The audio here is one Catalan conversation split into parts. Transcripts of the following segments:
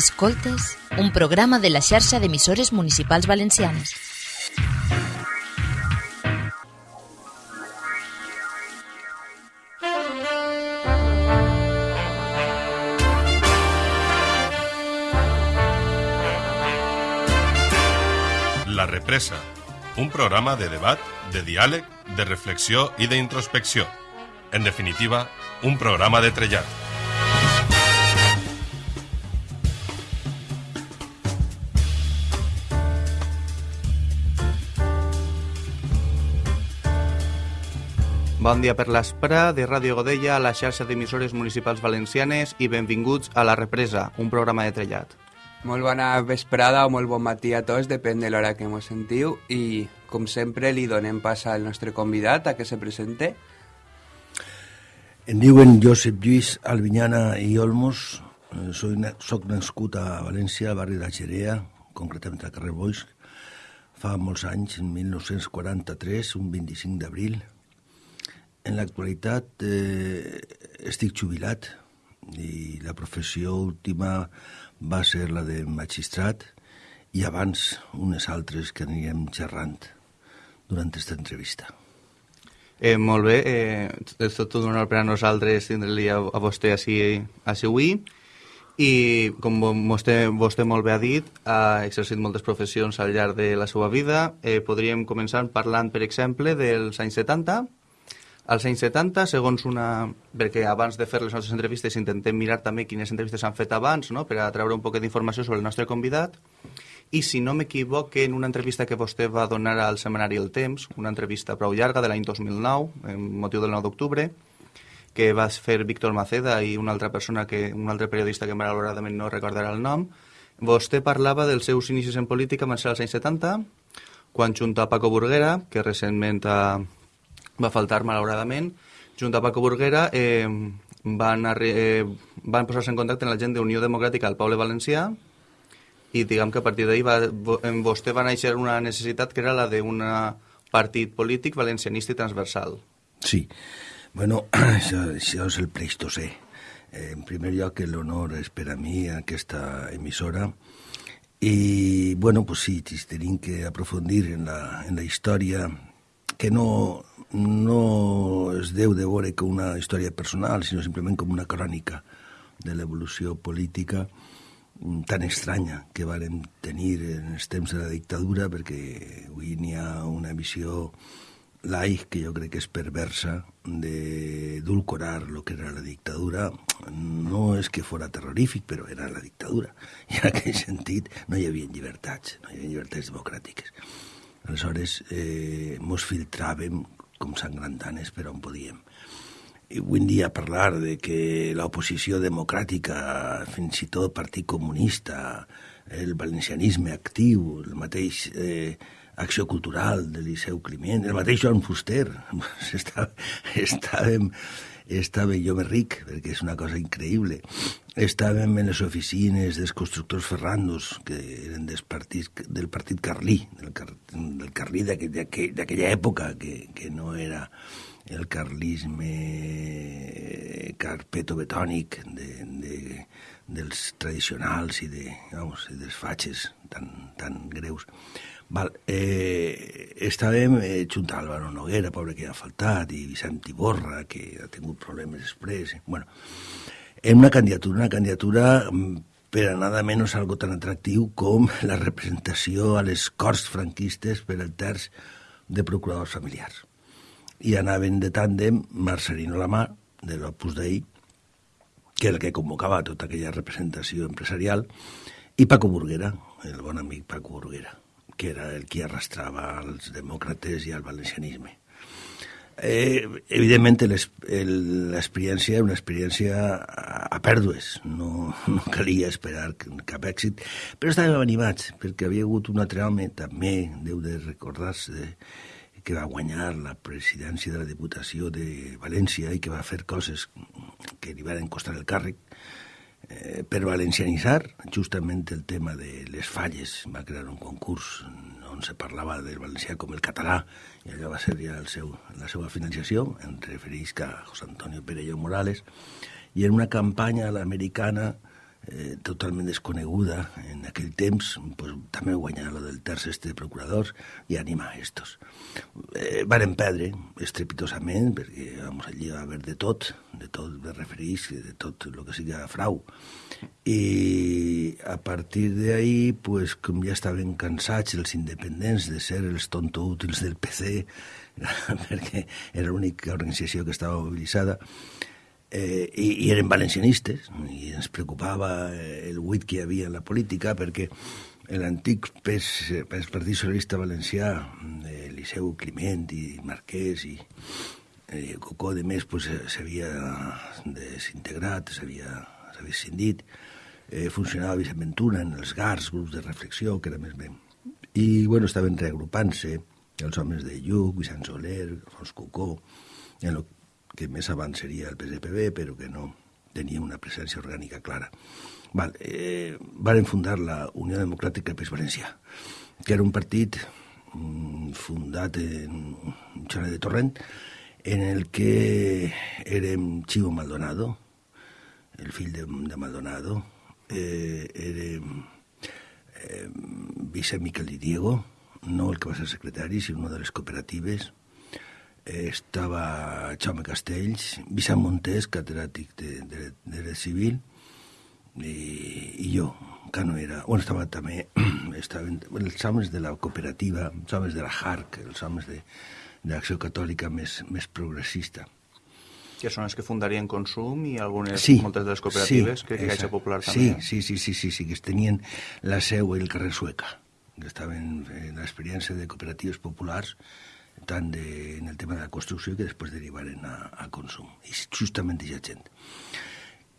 Escoltes, un programa de la xarxa d'emissores municipals valencianes. La Represa, un programa de debat, de diàleg, de reflexió i d'introspecció. En definitiva, un programa de trellat. Bon dia per l'Espra de Ràdio Godella, a la xarxa d'emissores municipals valencianes i benvinguts a La Represa, un programa de trellat. Molt bona vesprada o molt bon matí a tots, depèn de l'hora que mos sentiu i, com sempre, li donem pas al nostre convidat a que se presente. Em diuen Josep Lluís Albinyana i Olmos, Eh, soy, soc nascut a València, al barri de Xerea, concretament al carrer Boix, fa molts anys, en 1943, un 25 d'abril. En l'actualitat eh, estic jubilat i la professió última va ser la de magistrat i abans unes altres que anirem xerrant durant aquesta entrevista. Eh, molt bé, eh, és tot un honor per a nosaltres tindre-li a, a vostè així, així avui. I, com vo- vostè, vostè molt bé ha dit, ha exercit moltes professions al llarg de la seva vida. Eh, podríem començar parlant, per exemple, dels anys 70. Als anys 70, segons una... Perquè abans de fer les nostres entrevistes intentem mirar també quines entrevistes s'han fet abans, no?, per a treure un poc d'informació sobre el nostre convidat. I si no m'equivoque, en una entrevista que vostè va donar al setmanari El Temps, una entrevista prou llarga de l'any 2009, en motiu del 9 d'octubre, que va fer Víctor Maceda i una altra persona, que un altre periodista que malauradament no recordarà el nom, vostè parlava dels seus inicis en política van ser als anys 70, quan junt a Paco Burguera, que recentment ha, va faltar malauradament, junt a Paco Burguera eh, van, eh, van posar-se en contacte amb la gent d'Unió Democràtica al poble valencià i diguem que a partir d'ahir va, en vostè va néixer una necessitat que era la d'un partit polític valencianista i transversal. Sí, bueno, això, això és el Pleistocè. Eh, en primer lloc, l'honor és per a mi aquesta emissora i, bueno, pues sí, tenim que aprofundir en la, en la història que no, no es deu de veure com una història personal, sinó simplement com una crònica de l'evolució política mm, tan estranya que vàrem tenir en els temps de la dictadura, perquè avui n'hi ha una visió laic que jo crec que és perversa d'edulcorar lo que era la dictadura. No és que fora terrorífic, però era la dictadura. I en aquell sentit no hi havia llibertats, no hi havia llibertats democràtiques. Aleshores, eh, mos filtràvem com sangrantanes per on podíem. I avui dia parlar de que l'oposició democràtica, fins i tot Partit Comunista, el valencianisme actiu, el mateix eh, Acció Cultural de Liceu Climent, el mateix Joan Fuster, estava, estàvem, estava jo més ric, perquè és una cosa increïble. Estàvem en les oficines dels constructors Ferrandos, que eren des partits, del partit Carlí, del, car, del Carlí d'aquell- d'aquell- d'aquella època, que, que no era el carlisme carpeto-betònic de, de, dels tradicionals i, de, vamos, i dels fatxes tan, tan greus. Val, eh, estàvem eh, junt a Álvaro Noguera, pobre que ha faltat, i Vicent Iborra, que ha tingut problemes després. Bueno, en una candidatura, una candidatura mm, per a nada menys algo tan atractiu com la representació a les Corts franquistes per el terç de procuradors familiars. I anaven de tàndem Marcelino Lamar, de l'Opus Dei, que era el que convocava tota aquella representació empresarial, i Paco Burguera, el bon amic Paco Burguera, que era el qui arrastrava als demòcrates i al valencianisme. Eh, evidentment, el- l'experiència era una experiència a, pèrdues, no, no calia esperar cap èxit, però estàvem animats, perquè havia hagut un altre home, també deu de recordar-se, que va guanyar la presidència de la Diputació de València i que va fer coses que li van costar el càrrec, eh, per valencianitzar justament el tema de les falles. Va crear un concurs on se parlava del valencià com el català i allò va ser ja el seu, la seva financiació, em refereix a José Antonio Perello Morales, i en una campanya a l'americana eh, totalment desconeguda en aquell temps, pues, també guanyar lo del terç este de procuradors i animar estos. Eh, varen perdre estrepitosament, perquè vamos, allí va haver de tot, de tot de referís, de tot el que siga frau. I a partir d'ahí, pues, com ja estaven cansats els independents de ser els tontoútils del PC, perquè era l'única organització que estava mobilitzada, eh, i, i eren valencianistes i ens preocupava el buit que hi havia en la política perquè l'antic PES, PES Partit Socialista Valencià Eliseu Climent i Marquès i eh, Cocó de més pues, s'havia desintegrat s'havia escindit. Eh, funcionava Vicent Ventura en els GARs, grups de reflexió que era més bé i bueno, estaven reagrupant-se els homes de Lluc, Vicent Soler, Fons Cocó en el que més abans seria el PSPB, però que no tenia una presència orgànica clara. Val, eh, varen fundar la Unió Democràtica Pes Valencià, que era un partit mm, fundat en un xale de Torrent, en el que érem Chivo Maldonado, el fill de, de Maldonado, eh, érem eh, Vicent Miquel Di Diego, no el que va ser secretari, sinó una de les cooperatives, estava Jaume Castells, Vicent Montés, catedràtic de, de, de dret civil, i, i jo, que no era... Bueno, estava també... Estaven els homes de la cooperativa, els homes de la HARC, els homes de, de l'Acció Catòlica més, més progressista. Que són els que fundarien Consum i algunes, sí, moltes de les cooperatives, sí, crec que Caixa Popular sí, també. Sí, sí, sí, sí, sí, que tenien la seu al carrer Sueca, que estaven en l'experiència de cooperatives populars tant de, en el tema de la construcció que després derivaren a, a consum, i justament aquesta gent.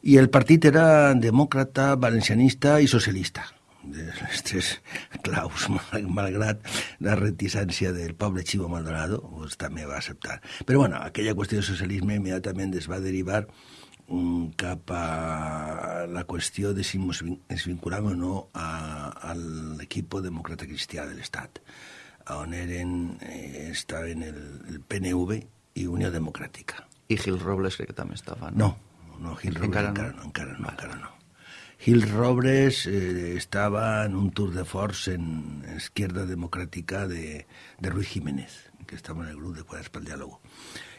I el partit era demòcrata, valencianista i socialista, de les tres claus, malgrat la reticència del poble Chivo Maldonado, pues, també va acceptar. Però bueno, aquella qüestió de socialisme immediatament es va derivar um, cap a la qüestió de si ens vinculàvem o no a, a l'equip demòcrata cristià de l'Estat on eren, eh, estaven el, el PNV i Unió Democràtica. I Gil Robles crec que també estava, no? No, no Gil Robles encara, encara no, encara no, encara no. Gil Robles eh, estava en un tour de force en Esquerda Democràtica de, de Ruiz Jiménez, que estava en el grup de Quadres pel Diàlogo.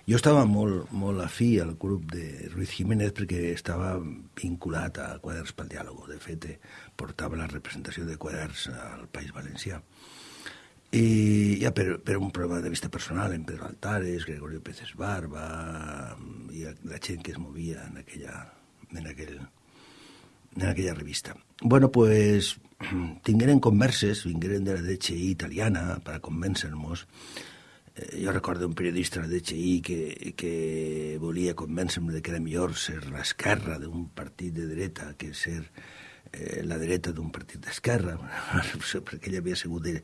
Jo estava molt, molt afí al grup de Ruiz Jiménez perquè estava vinculat a Quadres pel Diàlogo. De fet, eh, portava la representació de Quadres al País Valencià. I ja per, per un problema de vista personal, en Pedro Altares, Gregorio Pérez Barba, i la gent que es movia en aquella, en aquell, en aquella revista. Bueno, pues tingueren converses, vingueren de la DCI italiana per a convèncer-nos. Eh, jo recordo un periodista de la DCI que, que volia convèncer-me que era millor ser l'esquerra d'un partit de dreta que ser eh, la dreta d'un partit d'esquerra, perquè ell havia sigut de,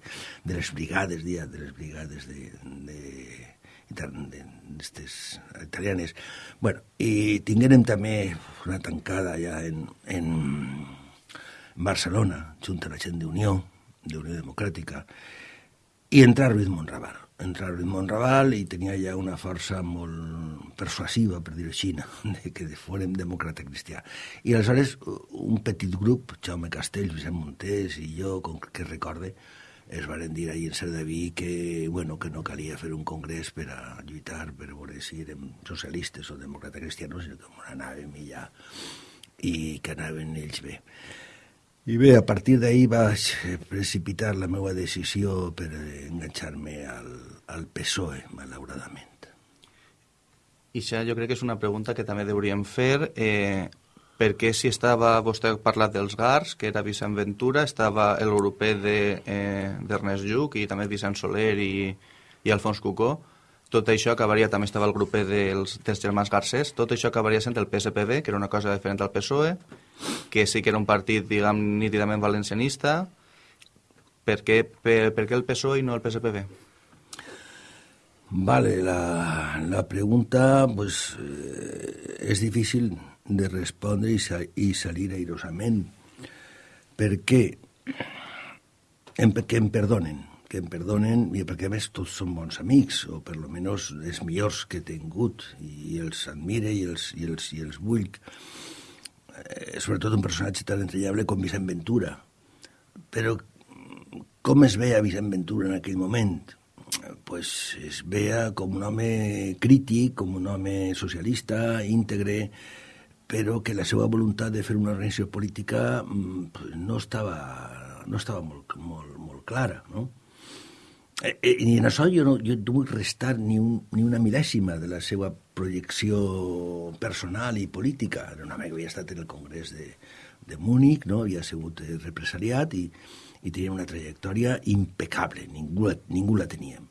de les brigades, dia, de les brigades de, de, de, d'estes italianes. Bueno, i tinguérem també una tancada ja en, en Barcelona, junt a la gent d'Unió, d'Unió Democràtica, i entrar Ruiz Monraval entrar en Montraval i tenia ja una força molt persuasiva, per dir-ho així, de que fórem demòcrata cristià. I aleshores un petit grup, Jaume Castells, Vicent Montés i jo, com que recorde, es varen dir ahir en Cerdaví que, bueno, que no calia fer un congrés per a lluitar per veure si érem socialistes o demòcrata cristianos, sinó que anàvem i ja, i que anaven ells bé. I bé, a partir d'ahir vaig precipitar la meva decisió per enganxar-me al, al PSOE, malauradament. I això jo crec que és una pregunta que també hauríem fer. Eh, per què si estava, vostè ha parlat dels GARS, que era Vicent Ventura, estava l'europeu d'Ernest de, eh, Lluc i també Vicent Soler i, i Alfons Cucó, tot això acabaria, també estava el grup dels, dels germans Garcés, tot això acabaria sent el PSPB, que era una cosa diferent al PSOE, que sí que era un partit, diguem, nítidament valencianista. Per què, per, per què el PSOE i no el PSPB? Vale, la, la pregunta pues, eh, és difícil de respondre i, sa, i salir airosament. Per què? Em, que em perdonen, que em perdonen, i perquè a més tots són bons amics, o per lo menys els millors que he tingut, i els admire i els, i els, i els vull eh, sobretot un personatge tan entranyable com Vicent Ventura. Però com es veia Vicent Ventura en aquell moment? pues es veia com un home crític, com un home socialista, íntegre, però que la seva voluntat de fer una organització política mm, pues, no estava, no estava molt, molt, molt clara, no? Eh, eh, I en això jo no, jo no vull restar ni, un, ni una mil·lèsima de la seva projecció personal i política. Era un que havia estat en el Congrés de, de Múnich, no? havia sigut represaliat i, i tenia una trajectòria impecable, ningú, ningú la teníem.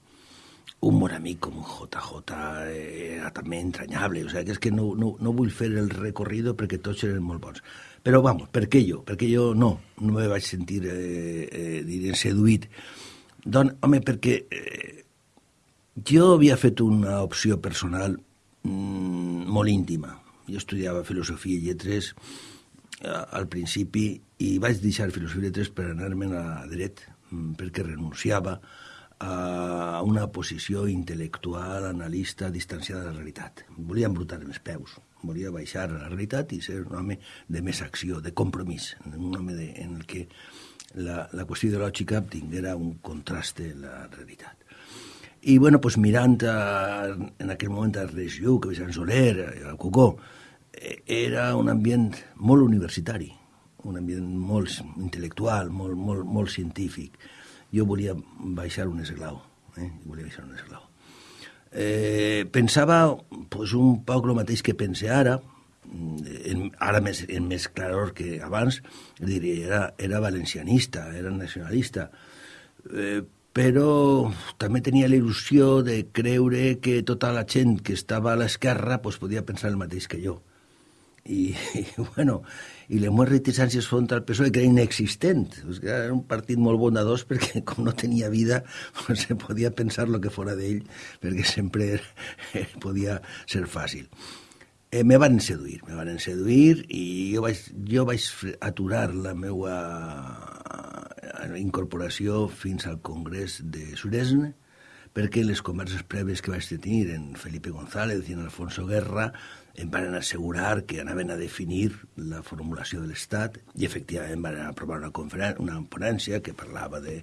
Un bon amic com JJ era també entranyable, o sigui, que és que no, no, no vull fer el recorrido perquè tots eren molt bons. Però, vamos, per què jo? Perquè jo no, no me vaig sentir, eh, eh, diré, seduït doncs, home, perquè eh, jo havia fet una opció personal mm, molt íntima. Jo estudiava filosofia i lletres eh, al principi i vaig deixar filosofia i lletres per anar-me'n a dret, mm, perquè renunciava a una posició intel·lectual, analista, distanciada de la realitat. Volia embrutar els peus, volia baixar a la realitat i ser un home de més acció, de compromís, un home de, en el que la, la qüestió ideològica tinguera un contraste en la realitat. I, bueno, pues, mirant a, en aquell moment a Regió, que Sant Soler, a Cocó, eh, era un ambient molt universitari, un ambient molt intel·lectual, molt, molt, molt científic. Jo volia baixar un esglau, eh? volia baixar un esglau. Eh, pensava pues, un poc el mateix que pense ara, en, ara més, en més claror que abans, diria, era, era valencianista, era nacionalista, eh, però també tenia la il·lusió de creure que tota la gent que estava a l'esquerra pues, podia pensar el mateix que jo. I, i bueno, i les meves reticències front al PSOE, que era inexistent. Era un partit molt bondadós perquè, com no tenia vida, pues, se podia pensar el que fora d'ell, perquè sempre podia ser fàcil eh, me van seduir, me van seduir i jo vaig, jo vaig aturar la meva eh, incorporació fins al Congrés de Suresne perquè les converses prèvies que vaig tenir en Felipe González i en Alfonso Guerra em van assegurar que anaven a definir la formulació de l'Estat i efectivament van aprovar una, una ponència que parlava de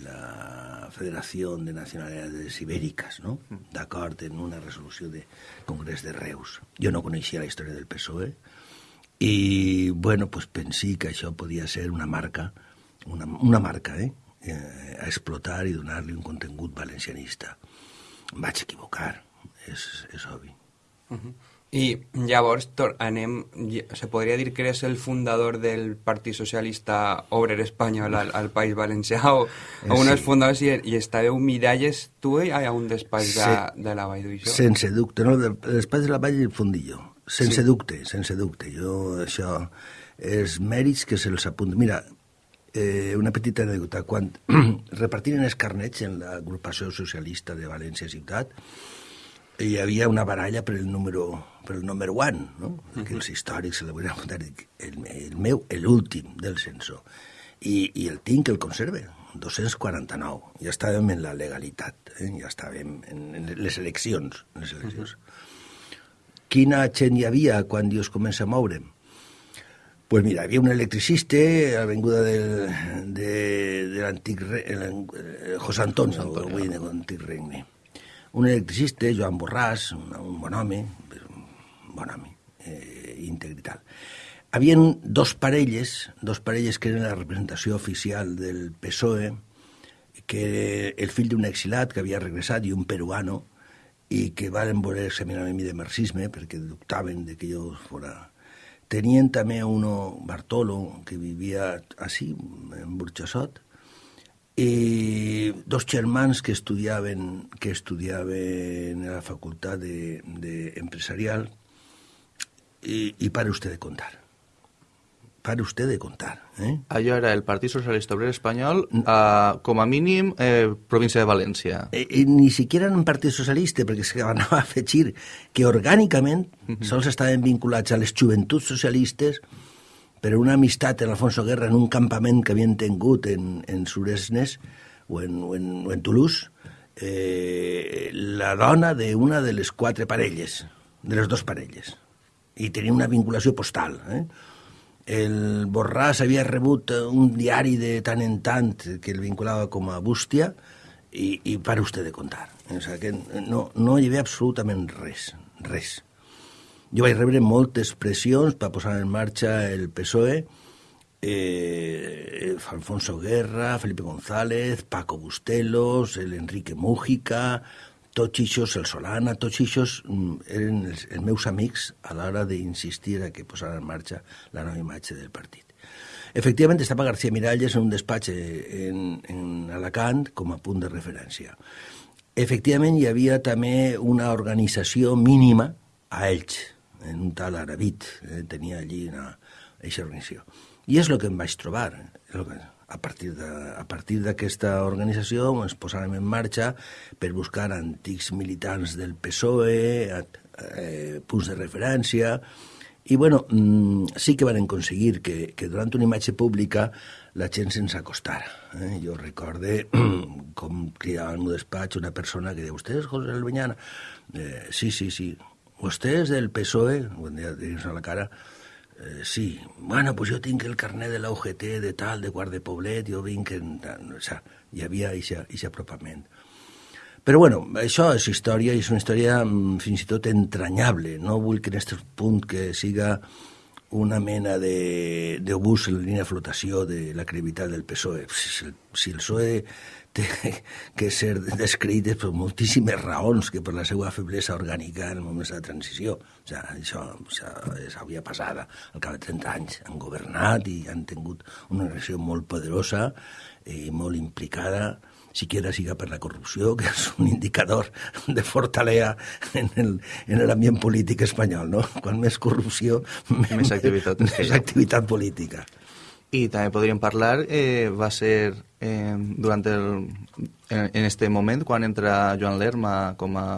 la Federación de Nacionalidades Ibéricas, no? d'acord en una resolució de Congrés de Reus. Jo no coneixia la història del PSOE i, bueno, pues pensé que això podia ser una marca, una, una marca, eh? eh a explotar i donar-li un contingut valencianista. Em vaig equivocar, és, és obvi. Uh -huh. I llavors anem, se podria dir que eres el fundador del Partit Socialista Obrer Espanyol al, al País Valencià o, o un dels fundadors i, i estàveu miralles tu i a un despatx de, de la Vall d'Uixó? Sense dubte, no, el despatx de la Vall del Fondillo. Sense sí. dubte, sense dubte. Jo, això, és mèrits que se'ls apunta. Mira, eh, una petita anècdota. Quan repartiren els carnets en l'agrupació socialista de València Ciutat, hi havia una baralla per el número, per el número one, no? Uh -huh. que els històrics volen apuntar, el, el meu, l'últim del censor. I, I el tinc, el conserve, 249. Ja estàvem en la legalitat, eh? ja estàvem en, en les eleccions. En les eleccions. Uh -huh. Quina gent hi havia quan Dios comença a moure? Pues mira, havia un electricista a l'avinguda del, de, de l'antic José Antonio, avui de l'antic regne un electricista, Joan Borràs, un, un bon home, bon home, eh, íntegre i tal. Havien dos parelles, dos parelles que eren la representació oficial del PSOE, que el fill d'un exilat que havia regressat i un peruano, i que van voler examinar mi de marxisme perquè dubtaven de que jo fora... Tenien també uno, Bartolo, que vivia així, en Burxassot, i dos germans que estudiaven, que estudiaven a la facultat de, de i, i pare usted de contar. Pare usted de contar. Eh? Allò era el Partit Socialista Obrer Espanyol, eh, com a mínim, eh, província de València. Eh, eh, ni siquiera en un partit socialista, perquè se van a afegir que orgànicament uh -huh. sols estaven vinculats a les joventuts socialistes per una amistat en Alfonso Guerra en un campament que havien tingut en, en Suresnes o en, o en, o en Toulouse, eh, la dona d'una de les quatre parelles, de les dues parelles. I tenia una vinculació postal. Eh? El Borràs havia rebut un diari de tant en tant que el vinculava com a bústia i, i para usted de contar. O sigui que no, no hi havia absolutament res, res. Jo vaig rebre moltes pressions per posar en marxa el PSOE, eh, Alfonso Guerra, Felipe González, Paco Bustelos, el Enrique Mújica, tots ixos, el Solana, tots ixos mm, eren els, els meus amics a l'hora d'insistir a que posara en marxa la nova imatge del partit. Efectivament, estava García Miralles en un despatx en, en Alacant com a punt de referència. Efectivament, hi havia també una organització mínima a Elx, en un tal Arabit, eh, tenia allí una, aquesta organització. I és el que em vaig trobar. Que, a partir d'aquesta organització ens posàrem en marxa per buscar antics militants del PSOE, eh, punts de referència, i bueno, mm, sí que van aconseguir que, que durant una imatge pública la gent se'ns acostara. Eh? Jo recorde com cridava al meu despatx una persona que deia, «Vostè és José Albeñana?» eh, «Sí, sí, sí». «Vostè és del PSOE?» Quan deia, a la cara, Eh, sí, bueno, pues jo tinc el carnet de la UGT de tal, de Guard de Poblet, jo vinc... En, o sea, hi havia aquest apropament. Però bueno, això és història i és una història mm, fins i tot entranyable. No vull que en aquest punt que siga una mena d'obús en línia de flotació de la credibilitat del PSOE. Si si el PSOE té que ser descrit per moltíssimes raons que per la seva feblesa orgànica en moments de transició. O sigui, això o sigui, és havia passada. Al cap de 30 anys han governat i han tingut una relació molt poderosa i molt implicada siquiera siga per la corrupció, que és un indicador de fortalea en l'ambient polític espanyol, no? Quan més corrupció, més activitat, més activitat política. I també podríem parlar, eh, va ser eh, durant el, en, en este moment quan entra Joan Lerma com a,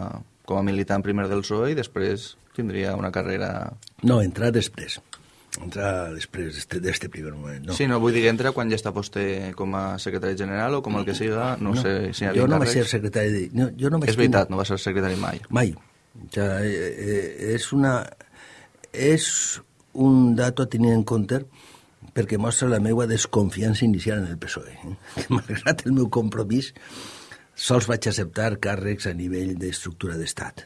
com a militant primer del PSOE i després tindria una carrera... No, entrar després. Entrar després d'este primer moment. No. Sí, no, vull dir entra quan ja està vostè com a secretari general o com el que siga, no, no sé si hi Jo no vaig ser secretari de... No, jo no vaig és veritat, no va ser secretari mai. Mai. O sea, eh, eh, és una... És un dato a tenir en compte perquè mostra la meva desconfiança inicial en el PSOE. Eh? Que malgrat el meu compromís, sols vaig acceptar càrrecs a nivell d'estructura d'estat.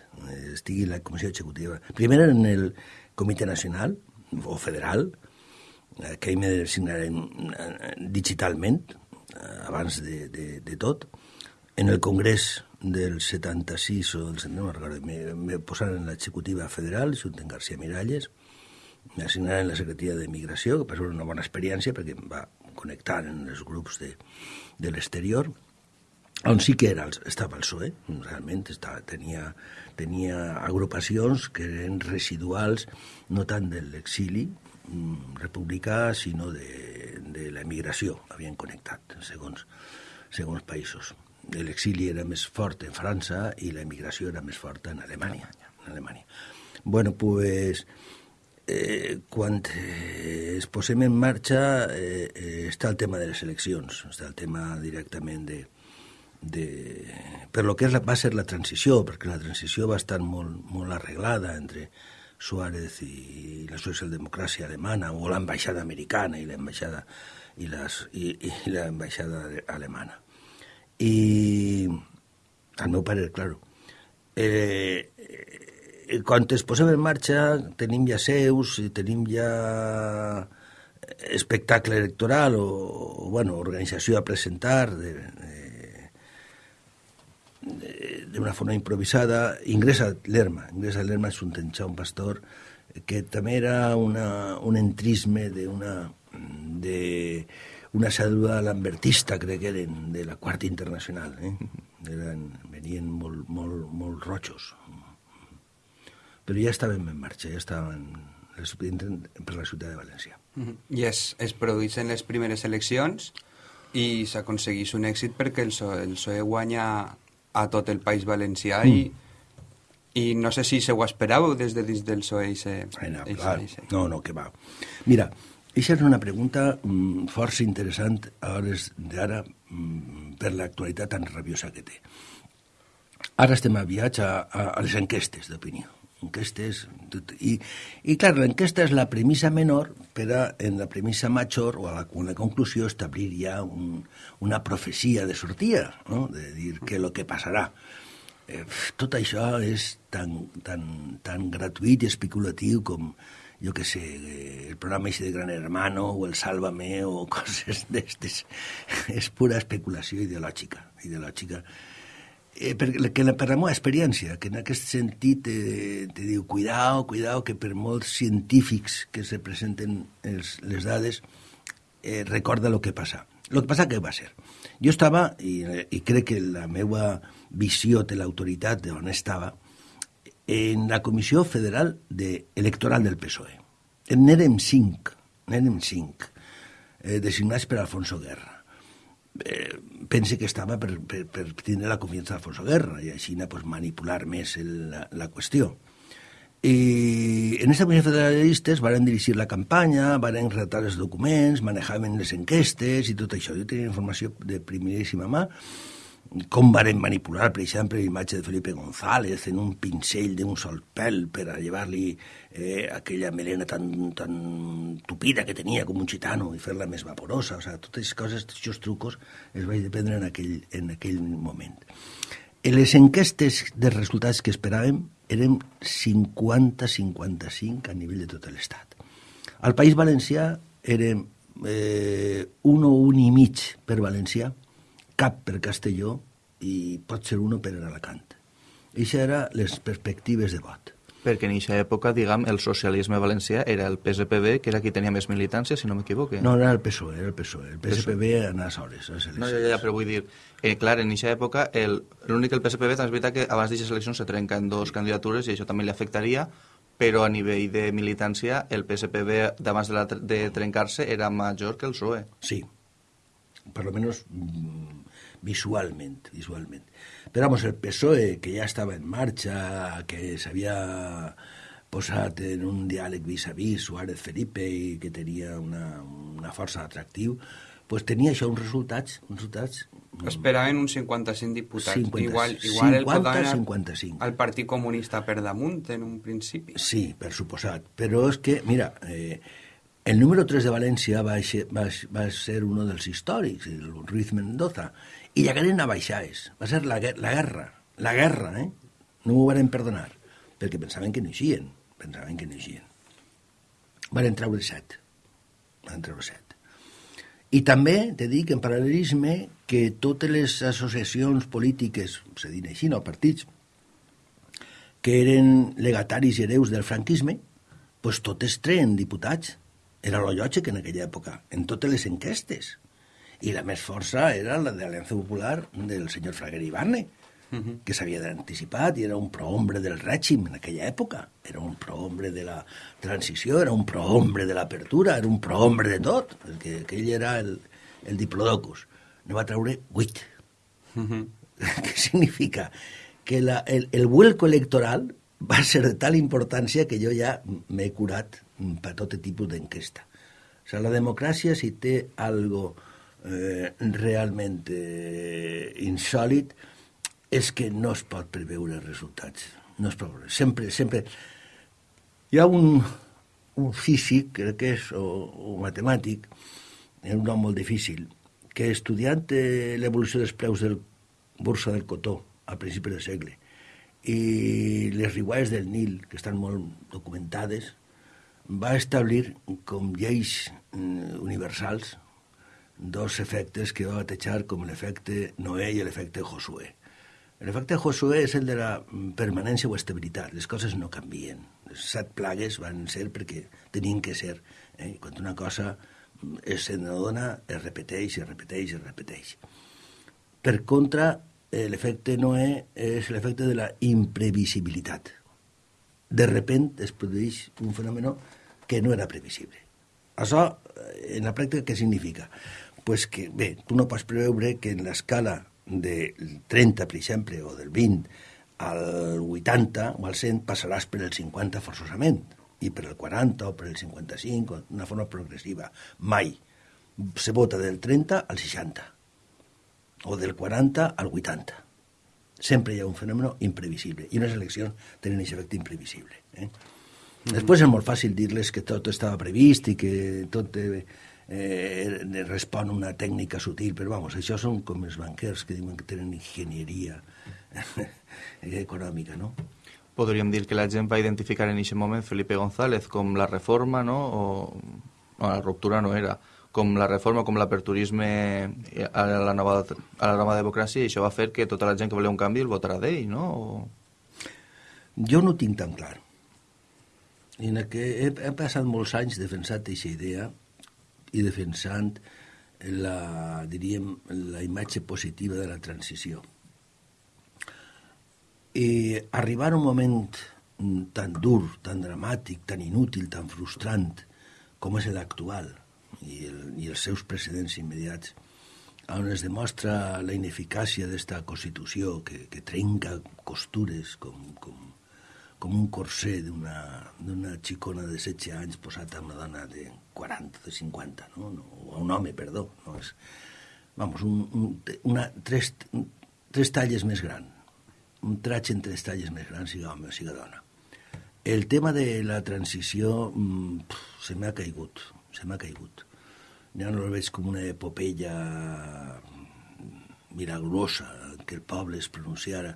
Estigui la Comissió Executiva. Primer en el Comitè Nacional o Federal, eh, que ahir me eh, digitalment, abans de, de, de tot. En el Congrés del 76 o del 79, no recordo, me, me en l'executiva federal, junt amb García Miralles, m'assignaran la Secretaria de Migració, que va ser una bona experiència perquè em va connectar en els grups de, de l'exterior, on sí que era, estava el PSOE, realment estava, tenia, tenia agrupacions que eren residuals no tant de l'exili mm, republicà, sinó de, de l'emigració, havien connectat, segons, segons països. L'exili era més fort en França i l'emigració era més forta en Alemanya. En Alemanya. Bueno, pues, eh, quan eh, es posem en marxa eh, eh, està el tema de les eleccions, està el tema directament de, de, per lo que és la, va ser la transició, perquè la transició va estar molt, molt arreglada entre Suárez i la socialdemocràcia alemana, o l'ambaixada americana i l'ambaixada i, les, i, i l'ambaixada alemana. I, al meu parer, claro, eh, quan es posem en marxa tenim ja seus, tenim ja espectacle electoral o, o bueno, organització a presentar de, d'una forma improvisada, ingressa l'Erma. Ingressa l'Erma és un tenxar, un pastor, que també era una, un entrisme d'una de una cèdula lambertista, crec que eren, de la Quarta Internacional. Eh? Eren, venien molt, molt, molt rojos, però ja estàvem en marxa, ja estàvem per la ciutat de València. Mm -hmm. I es, es produeixen les primeres eleccions i s'aconsegueix un èxit perquè el PSOE, el PSOE guanya a tot el País Valencià mm. i, i no sé si se ho esperàveu des de dins del PSOE. Ese, no, clar. no, no, que va. Mira, això és una pregunta mm, força interessant a hores d'ara mm, per l'actualitat tan rabiosa que té. Ara estem a viatge a, a, a les enquestes d'opinió enquestes... Tot, i, I, clar, l'enquesta és la premissa menor, però en la premissa major, o a la, una conclusió, establir ja un, una profecia de sortida, no? de dir que el que passarà. Eh, tot això és tan, tan, tan gratuït i especulatiu com, jo que sé, el programa ese de Gran Hermano o el Sálvame o coses d'estes. És pura especulació ideològica, ideològica. Eh, perquè que per la meva experiència, que en aquest sentit eh, te diu, cuidao, cuidao, que per molts científics que se presenten els, les dades, eh, recorda el que passa. El que passa que va ser. Jo estava, i, i crec que la meva visió de l'autoritat d'on estava, en la Comissió Federal de Electoral del PSOE. N'érem cinc, n'érem cinc, eh, designats per Alfonso Guerra. Eh, pense que estava per, per, per tenir la confiança d'Alfonso Guerra i així pues, manipular més el, la, la qüestió. I en aquesta comissió federalistes van dirigir la campanya, van redactar els documents, manejaven les enquestes i tot això. Jo tenia informació de primeríssima mà com varen manipular, per exemple, l'imatge de Felipe González en un pincell d'un sol pèl per a llevar-li eh, aquella melena tan, tan tupida que tenia com un gitano i fer-la més vaporosa. O sigui, totes coses, tots els trucos, els vaig dependre en aquell, en aquell moment. En les enquestes de resultats que esperàvem eren 50-55 a nivell de tot l'Estat. Al País Valencià érem eh, un o un i mig per valencià, cap per Castelló i pot ser uno per Alacant. Això eren les perspectives de vot. Perquè en aquesta època, diguem, el socialisme valencià era el PSPB, que era qui tenia més militància, si no m'equivoque. No, era el PSOE, era el PSOE. El PSPB anava soles. No, ja, ja, però vull dir, eh, clar, en aquesta època, l'únic que el PSPB, també és veritat que abans d'aquestes eleccions se trenquen dos candidatures i això també li afectaria, però a nivell de militància el PSPB d'abans de, la, de trencar-se era major que el PSOE. Sí, per lo menos mm, visualment, visualment. Però, vamos, el PSOE, que ja estava en marxa, que s'havia posat en un diàleg vis-a-vis Suárez Felipe i que tenia una, una força atractiu, pues tenia això uns resultats, uns resultats Esperaven uns 55 diputats. 50, igual igual 50, el 55. al Partit Comunista per damunt en un principi. Sí, per suposat. Però és que, mira, eh, el número 3 de València va, va, va ser un dels històrics, el Ruiz Mendoza, i llegaren a baixaes. Va ser la, la guerra, la guerra, eh? No m'ho van perdonar, perquè pensaven que no eixien, pensaven que no eixien. Van treure set, van treure set. I també te dic en paral·lelisme que totes les associacions polítiques, se diuen així, no partits, que eren legataris i hereus del franquisme, pues totes treen diputats. Era lo lògic en aquella època, en totes les enquestes i la més força era la de l'Aliança Popular del senyor Fraguer Ibarne, uh -huh. que s'havia anticipat i era un prohombre del règim en aquella època. Era un prohombre de la transició, era un prohombre de l'apertura, era un prohombre de tot, perquè aquell era el, el diplodocus. Ne va treure vuit. Uh -huh. Què significa? Que la, el, el vuelco electoral va ser de tal importància que jo ja m'he curat per tot tipus d'enquesta. O sigui, la democràcia, si té algo eh, realment eh, insòlid és que no es pot preveure els resultats. No es pot preveure. Sempre, sempre... Hi ha un, un físic, crec que és, o, o matemàtic, és un nom molt difícil, que estudiant eh, l'evolució dels preus del borsa del cotó a principi del segle i les riuades del Nil, que estan molt documentades, va establir com lleis mm, universals dos efectes que va batejar com l'efecte Noé i l'efecte Josué. L'efecte Josué és el de la permanència o estabilitat. Les coses no canvien. Les set plagues van ser perquè tenien que ser. Eh? Quan una cosa es n'adona, es repeteix, es repeteix, es repeteix. Per contra, eh, l'efecte Noé és l'efecte de la imprevisibilitat. De repent es produeix un fenomen que no era previsible. Això, eh, en la pràctica, què significa? Pues que, bé, tu no pots preveure que en l'escala del 30, per exemple, o del 20 al 80 o al 100 passaràs per el 50 forçosament, i per el 40 o per el 55, d'una forma progressiva. Mai. Se vota del 30 al 60, o del 40 al 80. Sempre hi ha un fenomen imprevisible, i unes eleccions tenen aquest efecte imprevisible. Eh? Mm. Després és molt fàcil dir-les que tot estava previst i que tot eh, eh, respon a una tècnica sutil, però vamos, això són com els banquers que diuen que tenen enginyeria econòmica, no? Podríem dir que la gent va identificar en aquest moment Felipe González com la reforma, no? O, no, la ruptura no era, com la reforma, com l'aperturisme a la nova, a la nova democràcia, i això va fer que tota la gent que volia un canvi el votarà d'ell, no? O... Jo no ho tinc tan clar en què he, he passat molts anys defensant aquesta idea i defensant la, diríem, la imatge positiva de la transició. I arribar a un moment tan dur, tan dramàtic, tan inútil, tan frustrant com és l'actual i, el, i els seus precedents immediats, on es demostra la ineficàcia d'esta Constitució que, que trenca costures com, com, com un corsé d'una xicona de 16 anys posat a una dona de 40, de 50, no? no o a un home, perdó. No? És, vamos, un, un, una, tres, tres talles més gran, un traig en tres talles més gran, siga home o siga dona. El tema de la transició mmm, se m'ha caigut, se m'ha caigut. Ja no el veig com una epopeia milagrosa que el poble es pronunciara.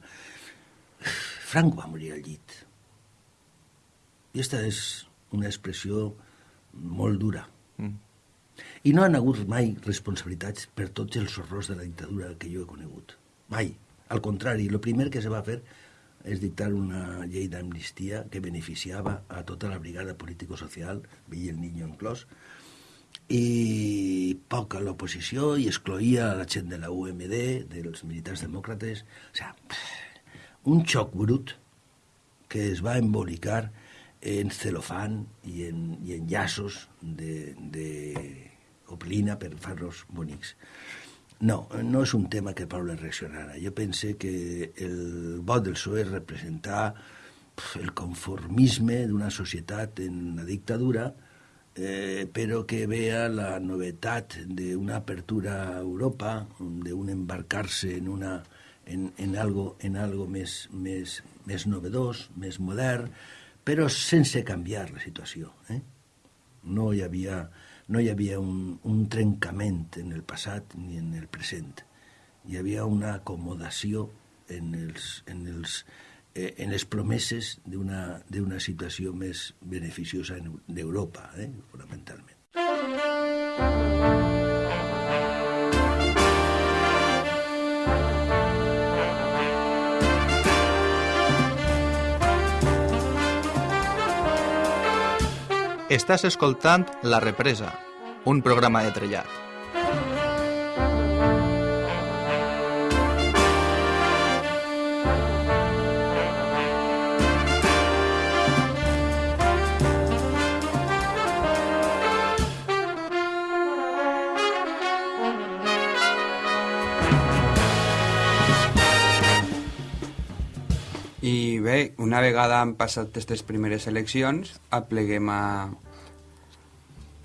Franco va morir al llit i aquesta és una expressió molt dura. Mm. I no han hagut mai responsabilitats per tots els horrors de la dictadura que jo he conegut. Mai. Al contrari, el primer que se va fer és dictar una llei d'amnistia que beneficiava a tota la brigada político-social, Vill el Niño inclòs, i poc a l'oposició i excloïa la gent de la UMD, dels militars demòcrates. O sigui, un xoc brut que es va embolicar en celofán i en, i en llaços de, de oplina per fer-los bonics. No, no és un tema que Pablo reaccionara. Jo pense que el vot del PSOE representar el conformisme d'una societat en la dictadura, eh, però que vea la novetat d'una apertura a Europa, d'un embarcar-se en, una, en, en, algo, en algo més, més, més novedós, més modern, però sense canviar la situació. Eh? No hi havia, no un, un trencament en el passat ni en el present. Hi havia una acomodació en, els, en, els, eh, en les promeses d'una situació beneficiosa d'Europa, eh? fonamentalment. Estàs escoltant La Represa, un programa de trellat. I bé, una vegada han passat aquestes primeres eleccions, apleguem a,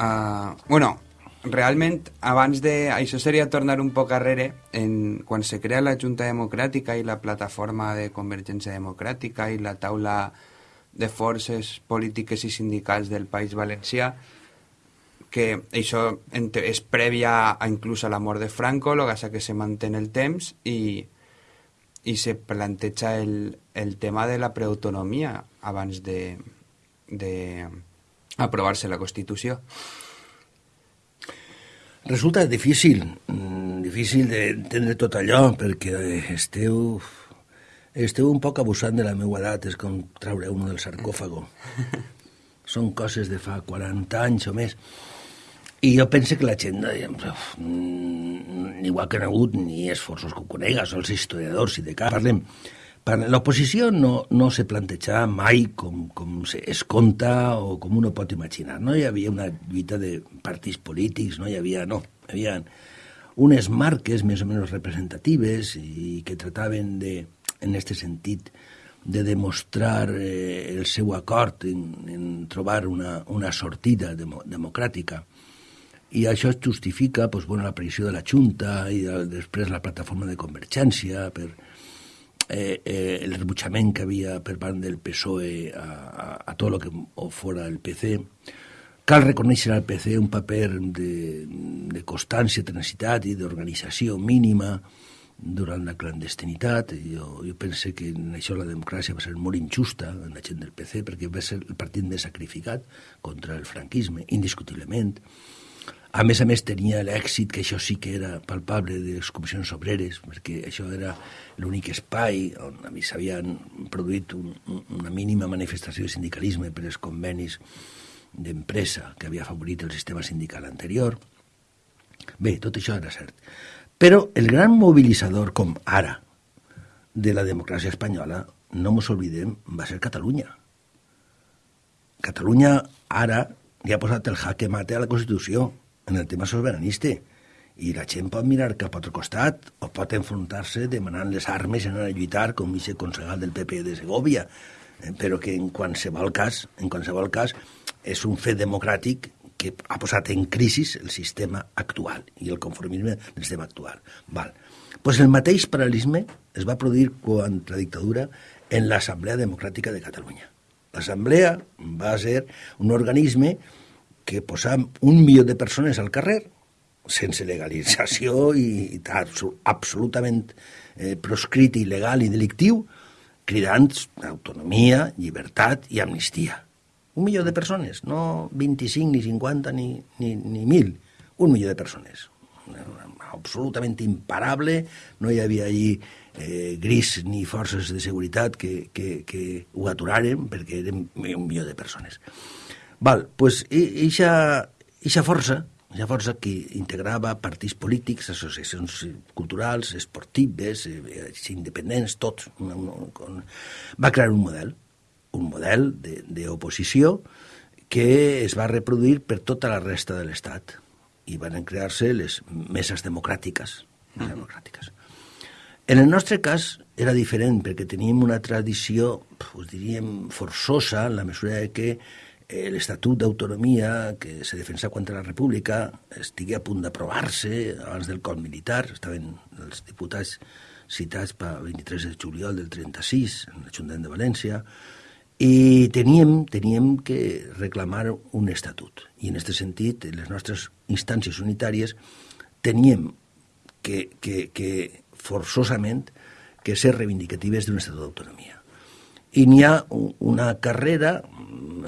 Uh, bueno, realment, abans de... Això seria tornar un poc arrere, en, quan se crea la Junta Democràtica i la plataforma de Convergència Democràtica i la taula de forces polítiques i sindicals del País Valencià, que això és prèvia a inclús a la mort de Franco, el que que se manté el temps i, i se planteja el, el tema de la preautonomia abans de, de aprovar-se la Constitució. Resulta difícil, mm, difícil d'entendre tot allò, perquè esteu, esteu un poc abusant de la meva edat, és com traure un del sarcòfago. Són coses de fa 40 anys o més. I jo penso que la gent, mm, igual que no ha hagut ni esforços que ho conegues, els historiadors i de cap, parlem, L'oposició no, no se plantejava mai com, com es conta o com uno pot imaginar. No hi havia una lluita de partits polítics, no hi havia, no. Hi havia unes marques més o menys representatives i que trataven de, en aquest sentit, de demostrar eh, el seu acord en, en trobar una, una sortida demo, democràtica. I això es justifica pues, bueno, l'aparició de la Junta i de, després la plataforma de convergència per, eh, eh, el rebutjament que havia per part del PSOE a, a, a tot el que fora el PC, cal reconèixer al PC un paper de, de constància, tenacitat i d'organització mínima durant la clandestinitat. Jo, jo pense que en això la democràcia va ser molt injusta en la gent del PC perquè va ser el partit més sacrificat contra el franquisme, indiscutiblement. A més a més tenia l'èxit, que això sí que era palpable, de les comissions obreres, perquè això era l'únic espai on s'havien produït un, una mínima manifestació de sindicalisme per als convenis d'empresa que havia favorit el sistema sindical anterior. Bé, tot això era cert. Però el gran mobilitzador, com ara, de la democràcia espanyola, no mos oblidem, va ser Catalunya. Catalunya ara li ha posat el jaque mate a la Constitució en el tema soberanista i la gent pot mirar cap a altre costat o pot enfrontar-se demanant les armes i anar a lluitar com vice concejal del PP de Segovia eh, però que en qualsevol cas en qualsevol cas és un fet democràtic que ha posat en crisi el sistema actual i el conformisme del sistema actual. Val. Pues el mateix paral·lelisme es va produir quan la dictadura en l'Assemblea Democràtica de Catalunya. L'Assemblea va ser un organisme posam un milió de persones al carrer sense legalització i, i absolutament eh, proscrit, il·legal i delictiu, cridant autonomia, llibertat i amnistia. Un milió de persones, no 25, ni 50, ni, ni, ni 1.000. Un milió de persones. Absolutament imparable, no hi havia allí eh, gris ni forces de seguretat que, que, que ho aturaren perquè eren un milió de persones. Val, pues, eixa, força, eixa força que integrava partits polítics, associacions culturals, esportives, eh, independents, tots, una, una, va crear un model, un model d'oposició que es va reproduir per tota la resta de l'Estat i van crear-se les meses democràtiques. Mm. democràtiques. En el nostre cas era diferent perquè teníem una tradició, us diríem, forçosa en la mesura que l'Estatut d'Autonomia que se defensa contra la República estigui a punt d'aprovar-se abans del cop militar. Estaven els diputats citats per 23 de juliol del 36 en l'Ajuntament de València i teníem, teníem que reclamar un estatut. I en aquest sentit, les nostres instàncies unitàries teníem que, que, que forçosament que ser reivindicatives d'un estatut d'autonomia i n'hi ha una carrera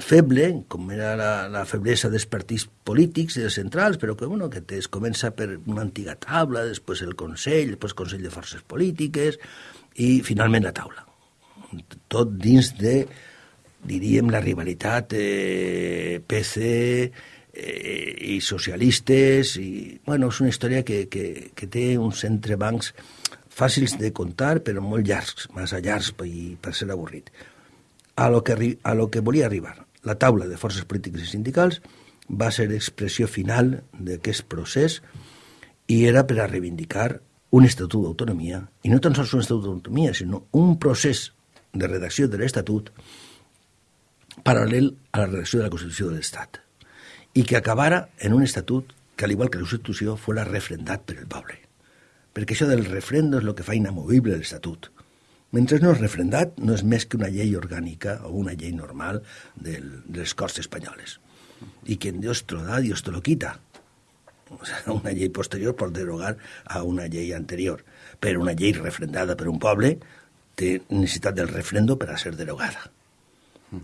feble, com era la, la feblesa dels partits polítics i dels centrals, però que, bueno, que es comença per una antiga taula, després el Consell, després el Consell de Forces Polítiques i finalment la taula. Tot dins de, diríem, la rivalitat eh, PC eh, i socialistes i, bueno, és una història que, que, que té uns entrebancs fàcils de contar, però molt llargs, massa llargs per, per ser avorrit. A lo, que, a lo que volia arribar. La taula de forces polítiques i sindicals va ser expressió final d'aquest procés i era per a reivindicar un estatut d'autonomia, i no tan sols un estatut d'autonomia, sinó un procés de redacció de l'Estatut paral·lel a la redacció de la Constitució de l'Estat, i que acabara en un estatut que, al igual que la Constitució, fos refrendat per el poble perquè això del refrendo és el que fa inamovible l'Estatut. Mentre no és refrendat, no és més que una llei orgànica o una llei normal del, de les Corts Espanyoles. I quien Dios te lo da, Dios te lo quita. O sea, una llei posterior pot derogar a una llei anterior, però una llei refrendada per un poble té necessitat del refrendo per a ser derogada.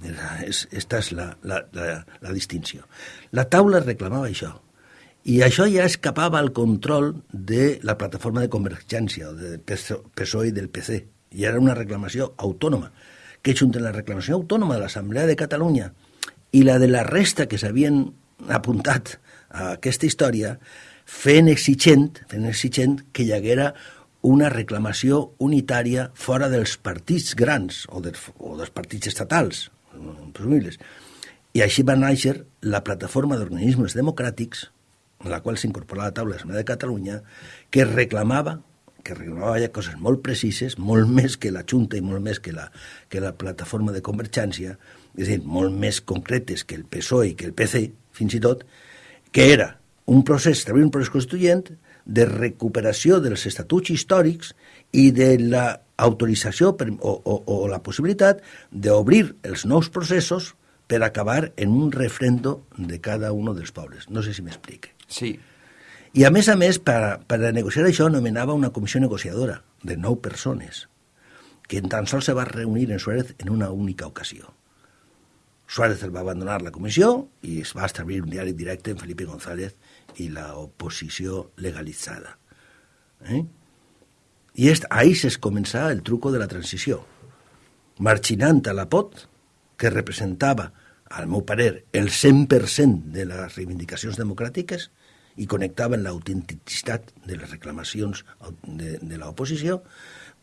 Esta és la, la, la, la distinció. La taula reclamava això, i això ja escapava al control de la plataforma de convergència, del PSOE i del PC. I era una reclamació autònoma, que junta la reclamació autònoma de l'Assemblea de Catalunya i la de la resta que s'havien apuntat a aquesta història, fent exigent, fent exigent que hi haguera una reclamació unitària fora dels partits grans o dels, o dels partits estatals, presumibles. I així va néixer la plataforma d'organismes democràtics en la qual s'incorporava la taula de de Catalunya, que reclamava que reclamava coses molt precises, molt més que la Junta i molt més que la, que la plataforma de convergència, és a dir, molt més concretes que el PSOE i que el PC, fins i tot, que era un procés, també un procés constituent, de recuperació dels estatuts històrics i de la autorització o, o, o la possibilitat d'obrir els nous processos per acabar en un refrendo de cada un dels pobles. No sé si m'explique. Sí. I a més a més, per, per a negociar això, nomenava una comissió negociadora de nou persones, que tan sols se va reunir en Suárez en una única ocasió. Suárez el va abandonar la comissió i es va establir un diàleg directe amb Felipe González i la oposició legalitzada. Eh? I est, ahí es començà el truco de la transició. Marxinant a la POT, que representava, al meu parer, el 100% de les reivindicacions democràtiques i connectaven l'autenticitat de les reclamacions de, de l'oposició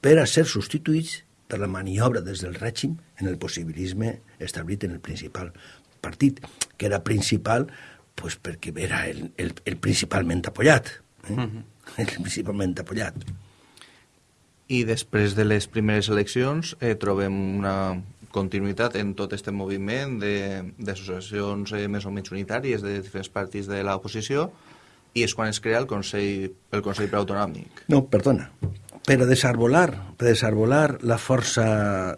per a ser substituïts per la maniobra des del règim en el possibilisme establit en el principal partit, que era principal pues perquè era el, el, el principalment apoyat. Eh? Uh -huh. El principalment apoyat. I després de les primeres eleccions eh, trobem una continuïtat en tot aquest moviment d'associacions eh, més o menys unitàries de diferents partits de l'oposició i és quan es crea el Consell, el Consell Preautonòmic. No, perdona. Per desarbolar, per desarbolar la força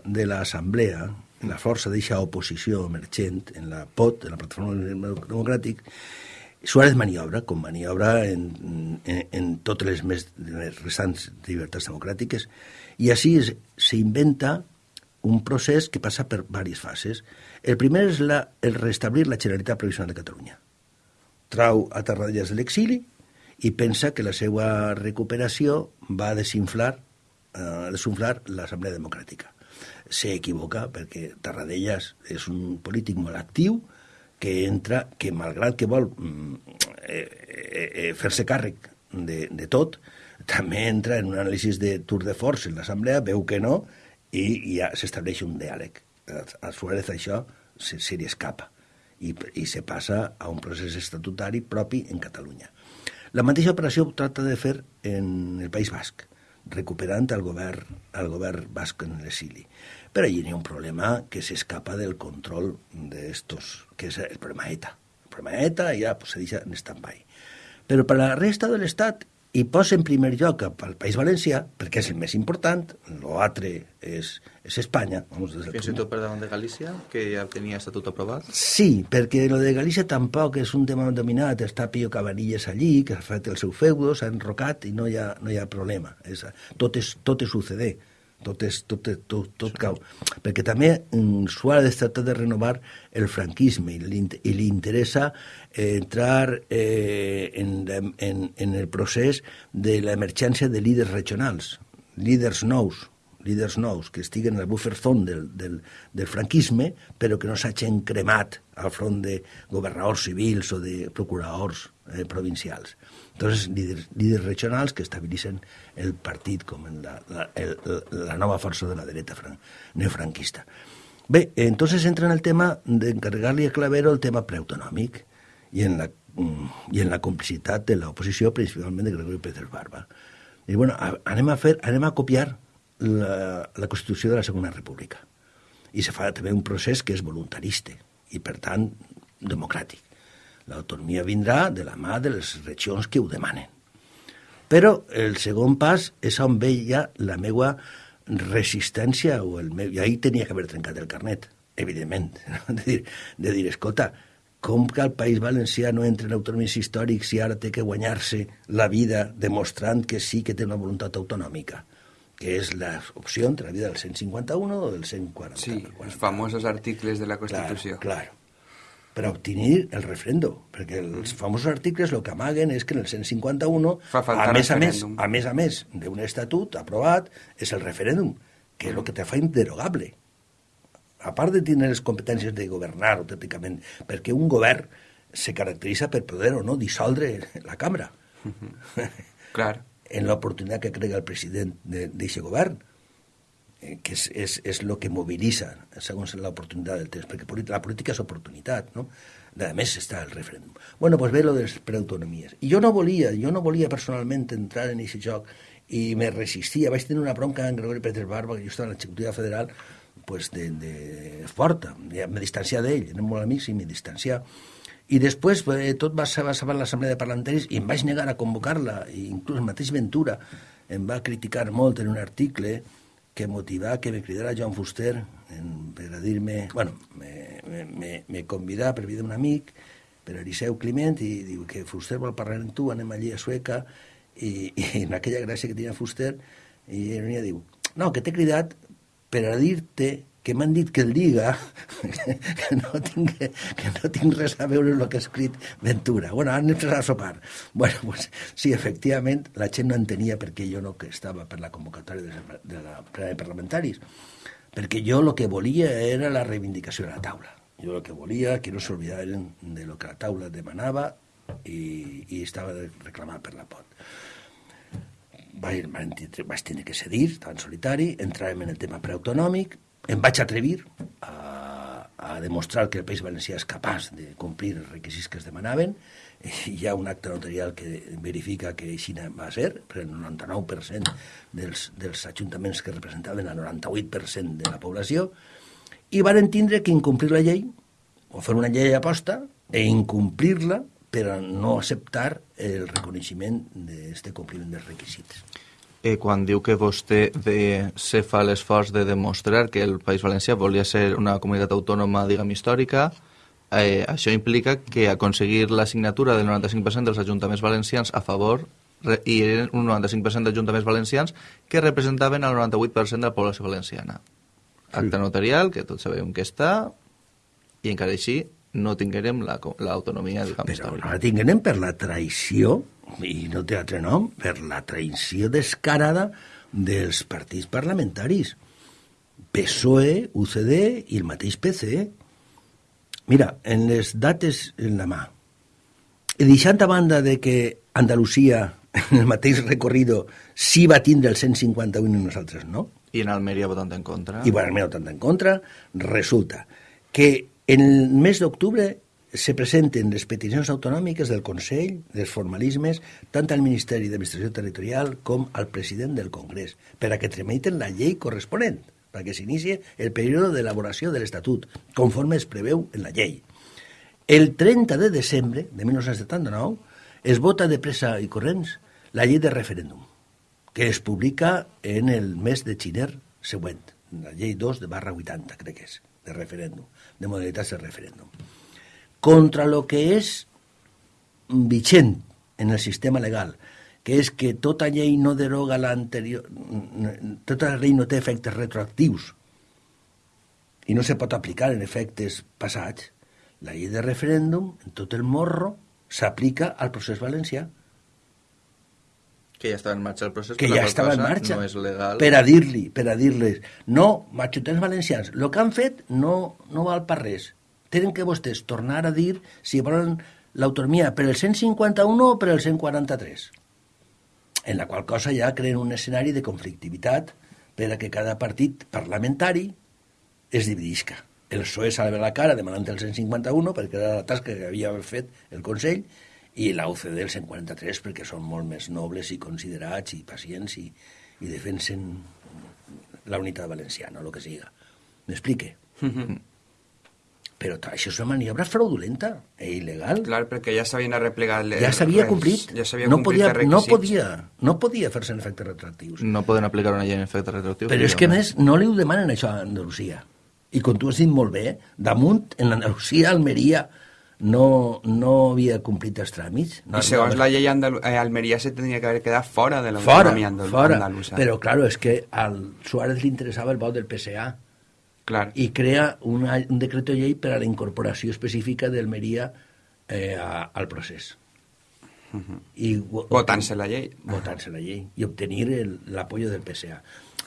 de l'Assemblea, la força d'eixa oposició emergent en la POT, en la Plataforma Democràtic, Suárez maniobra, com maniobra en, en, en totes les més les restants llibertats democràtiques, i així s'inventa un procés que passa per diverses fases. El primer és la, el restablir la Generalitat Provisional de Catalunya. Trau a Tarradellas de l'exili i pensa que la seva recuperació va desinflar, eh, desinflar l'Assemblea Democràtica s'equivoca perquè Tarradellas és un polític molt actiu que entra, que malgrat que vol mm, eh, eh, eh, fer-se càrrec de, de tot, també entra en un anàlisi de tour de force en l'Assemblea, veu que no, i ja s'estableix un diàleg. A Suárez això se, se li escapa i, i se passa a un procés estatutari propi en Catalunya. La mateixa operació tracta de fer en el País Basc, recuperant el govern, el govern basc en l'exili. Però allí hi ha un problema que s'escapa del control d'estos, que és el problema ETA. El problema ETA ja pues, se deixa en stand-by. Però per la resta de l'Estat, i posa en primer lloc al País Valencià, perquè és el més important, l'altre és, és Espanya. Vamos, des Fins i tot per davant de Galícia, que ja tenia estatut aprovat? Sí, perquè lo de Galícia tampoc és un tema dominat, està Pío Cabanilles allí, que ha fet el seu feudo, s'ha enrocat i no hi ha, no hi ha problema. És, tot, és, tot és suceder tot, és, tot, tot, tot cau. Perquè també mm, Suárez tracta de renovar el franquisme i li, i li interessa eh, entrar eh, en, en, en el procés de l'emergència de líders regionals, líders nous, líders nous que estiguen al buffer zone del, del, del franquisme, però que no s'hagin cremat al front de governadors civils o de procuradors eh, provincials. Entonces, líders, líders regionals que estabilitzen el partit com en la, la, el, la nova força de la dreta fran, neofranquista. Bé, entonces entra en el tema d'encarregar-li a Clavero el tema preautonòmic i en la, mm, i en la complicitat de l'oposició, principalment de Gregorio Pérez Barba. I bueno, anem a fer, anem a copiar la, la Constitució de la Segona República. I se fa també un procés que és voluntarista i, per tant, democràtic. L'autonomia vindrà de la mà de les regions que ho demanen. Però el segon pas és on veia la meva resistència o el meu... I ahir tenia que haver trencat el carnet, evidentment. No? De, dir, de dir, escolta, com que el País Valencià no entra en autonomies històrics i ara té que guanyar-se la vida demostrant que sí que té una voluntat autonòmica? Que és l'opció entre la vida del 151 o del 140. Sí, els famosos articles de la Constitució. Clar, clar per obtenir el refrendo, perquè els famosos articles el que amaguen és que en el 151, a més a més, a més a més d'un estatut aprovat, és el referèndum, que és el que te fa inderogable. A part de tenir les competències de governar autènticament, perquè un govern se caracteritza per poder o no dissoldre la cambra. Uh -huh. Clar. En l'oportunitat que crega el president d'aquest govern eh, que és, és, és el que mobilitza segons l'oportunitat del temps, perquè la política és oportunitat, no? A més està el referèndum. Bueno, doncs ve lo de les preautonomies. I jo no volia, jo no volia personalment entrar en aquest joc i me resistia. Vaig tenir una bronca amb Gregori Pérez Barba, que jo estava en l'executiva federal, pues de, de forta. Me distanciar d'ell, érem molt amics i me distanciar. I després eh, tot va ser en l'assemblea de parlamentaris i em vaig negar a convocar-la, inclús el mateix Ventura em va criticar molt en un article que motivà que me cridara Joan Fuster en, per a dir-me... Bueno, me, me, me, convidà per vida d'un amic, per Eliseu Climent, i diu que Fuster vol parlar amb tu, anem allí a Sueca, i, i en aquella gràcia que tenia Fuster, i ell diu, no, que t'he cridat per a dir-te que m'han dit que el diga que no, tinc, que no tinc res a veure amb el que ha escrit Ventura. Bueno, han empezat a sopar. Bueno, pues, sí, efectivament, la gent no entenia per què jo no que estava per la convocatòria de, de la plena de parlamentaris, perquè jo el que volia era la reivindicació de la taula. Jo el que volia que no s'oblidaren de lo que la taula demanava i, i estava reclamat per la pot vaig, vaig tenir que cedir, tan solitari, entràvem en el tema preautonòmic, em vaig atrevir a, a demostrar que el País Valencià és capaç de complir els requisits que es demanaven. Hi ha un acte notarial que verifica que així va ser, per el 99% dels, dels ajuntaments que representaven el 98% de la població, i van entendre que incomplir la llei, o fer una llei aposta, e incomplir-la per a no acceptar el reconeixement d'aquest compliment dels requisits eh, quan diu que vostè de, se fa l'esforç de demostrar que el País Valencià volia ser una comunitat autònoma, diguem, històrica, eh, això implica que aconseguir la signatura del 95% dels ajuntaments valencians a favor i eren un 95% d'ajuntaments valencians que representaven el 98% de la població valenciana. Acte notarial, que tots sabem que està, i encara així no tinguérem l'autonomia, la, diguem, Però no la tinguérem per la traïció i no té altre nom, per la traïció descarada dels partits parlamentaris. PSOE, UCD i el mateix PC. Mira, en les dates en la mà, i deixant a banda de que Andalusia, en el mateix recorrido, sí va tindre el 151 i nosaltres no, i en Almeria votant en contra. I en Almeria votant en contra, resulta que en el mes d'octubre se presenten les peticions autonòmiques del Consell, dels formalismes, tant al Ministeri d'Administració Territorial com al president del Congrés, per a que tramiten la llei corresponent, perquè s'inicie el període d'elaboració de l'Estatut, conforme es preveu en la llei. El 30 de desembre de 1979 es vota de pressa i corrents la llei de referèndum, que es publica en el mes de xiner següent, la llei 2 de barra 80, crec que és, de referèndum, de modalitats de referèndum contra lo que és vigent en el sistema legal, que és que tota llei no deroga l'anterior... Tota llei no té efectes retroactius i no se pot aplicar en efectes passats. La llei de referèndum, en tot el morro, s'aplica al procés valencià. Que ja estava en marxa el procés, que ja estava en marxa, no és legal. per a dir-li, per a dir-les, no, majutents valencians, el que han fet no, no val per res, tenen que vostès tornar a dir si volen l'autonomia per el 151 o per el 143, en la qual cosa ja creen un escenari de conflictivitat per a que cada partit parlamentari es dividisca. El PSOE salva la cara demanant el 151 perquè era la tasca que havia fet el Consell i la UCD el 143 perquè són molt més nobles i considerats i pacients i, i defensen la unitat valenciana, el que siga. M'explique? Però això és una maniobra fraudulenta i il·legal. Clar, perquè ja s'havien arreplegat... Les, ja s'havia complit. Ja s'havia no complit podia, no podia, no podia fer-se en efectes retroactius. No poden aplicar una llei en efectes retroactius. Però és que, més, no li ho demanen això a Andalusia. I com tu has dit molt bé, damunt, en Andalusia, Almeria, no, no havia complit els tràmits. No, I segons no, la llei Andalu eh, Almeria se tenia que haver quedat fora de fora, l'autonomia andal fora. andalusa. Però, claro, és que al Suárez li interessava el vot del PSA Clar. i crea una, un decret llei per a la incorporació específica d'Almeria eh, a, al procés. Uh -huh. I, Votant-se la llei. Votant-se la llei i obtenir l'apoyo del PSA.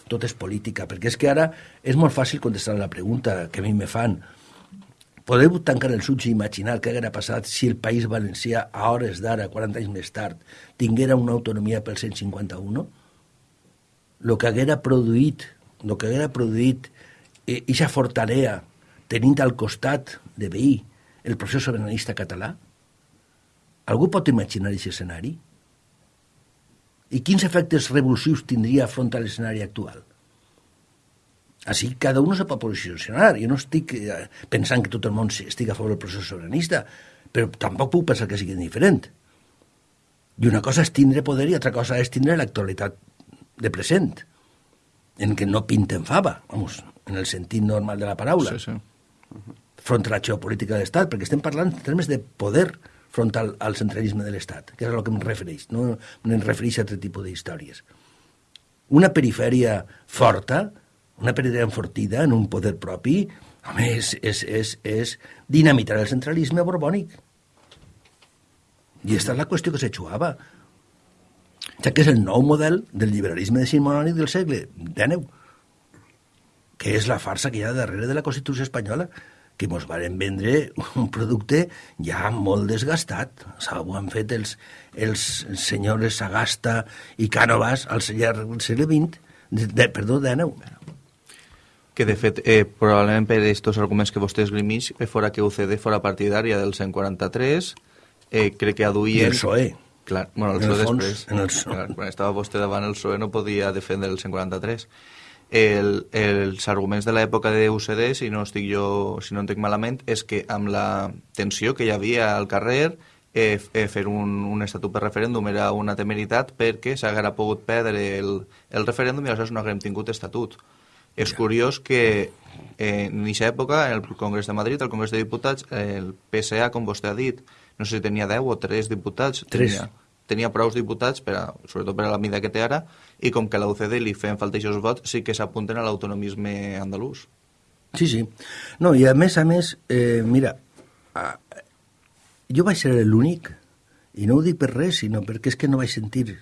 Tot és política, perquè és que ara és molt fàcil contestar la pregunta que a mi me fan. Podeu tancar els ulls i imaginar què haguera passat si el País Valencià, a hores d'ara, 40 anys més tard, tinguera una autonomia pel 151? Lo que haguera produït, lo que haguera produït eixa fortalea tenint al costat de veí el procés sobiranista català? Algú pot imaginar aquest escenari? I quins efectes revulsius tindria front a l'escenari actual? Així cada un se pot posicionar. Jo no estic eh, pensant que tot el món estigui a favor del procés sobiranista, però tampoc puc pensar que sigui diferent. I una cosa és tindre poder i altra cosa és tindre l'actualitat de present, en què no pinten fava, vamos, en el sentit normal de la paraula, Sí, sí. front a la geopolítica de l'Estat, perquè estem parlant en termes de poder front al, al centralisme de l'Estat, que és a lo que em refereix, no em refereix a altre tipus d'històries. Una perifèria forta, una perifèria enfortida en un poder propi, home, és, és, és, és dinamitar el centralisme borbònic. I aquesta és la qüestió que se jugava. Ja que és el nou model del liberalisme decimonònic del segle XIX, que és la farsa que hi ha darrere de la Constitució espanyola, que mos varen vendre un producte ja molt desgastat. S'ho han fet els, els senyors Sagasta i Cànovas al segle XX, de, de, perdó, XIX. Que de fet, eh, probablement per aquests arguments que vostè esgrimix, eh, fora que UCD fora partidària del 143, eh, crec que I aduïen... el PSOE. Clar, bueno, el En el PSOE fons, després. en el PSOE. Clar, quan estava vostè davant el PSOE no podia defendre el 143. El, els arguments de l'època de UCD, si no estic jo, si no entenc malament, és que amb la tensió que hi havia al carrer, eh, eh, fer un, un estatut per referèndum era una temeritat perquè s'haguera pogut perdre el, el referèndum i aleshores no haguem tingut estatut. És curiós que eh, en aquesta època, el Congrés de Madrid, el Congrés de Diputats, el PSA, com vostè ha dit, no sé si tenia 10 o 3 diputats, Tres. tenia, tenia prou diputats, per a, sobretot per a la mida que té ara, i com que a la UCD li feien falta aquests vots, sí que s'apunten a l'autonomisme andalús. Sí, sí. No, i a més a més, eh, mira, a, jo vaig ser l'únic, i no ho dic per res, sinó perquè és que no vaig sentir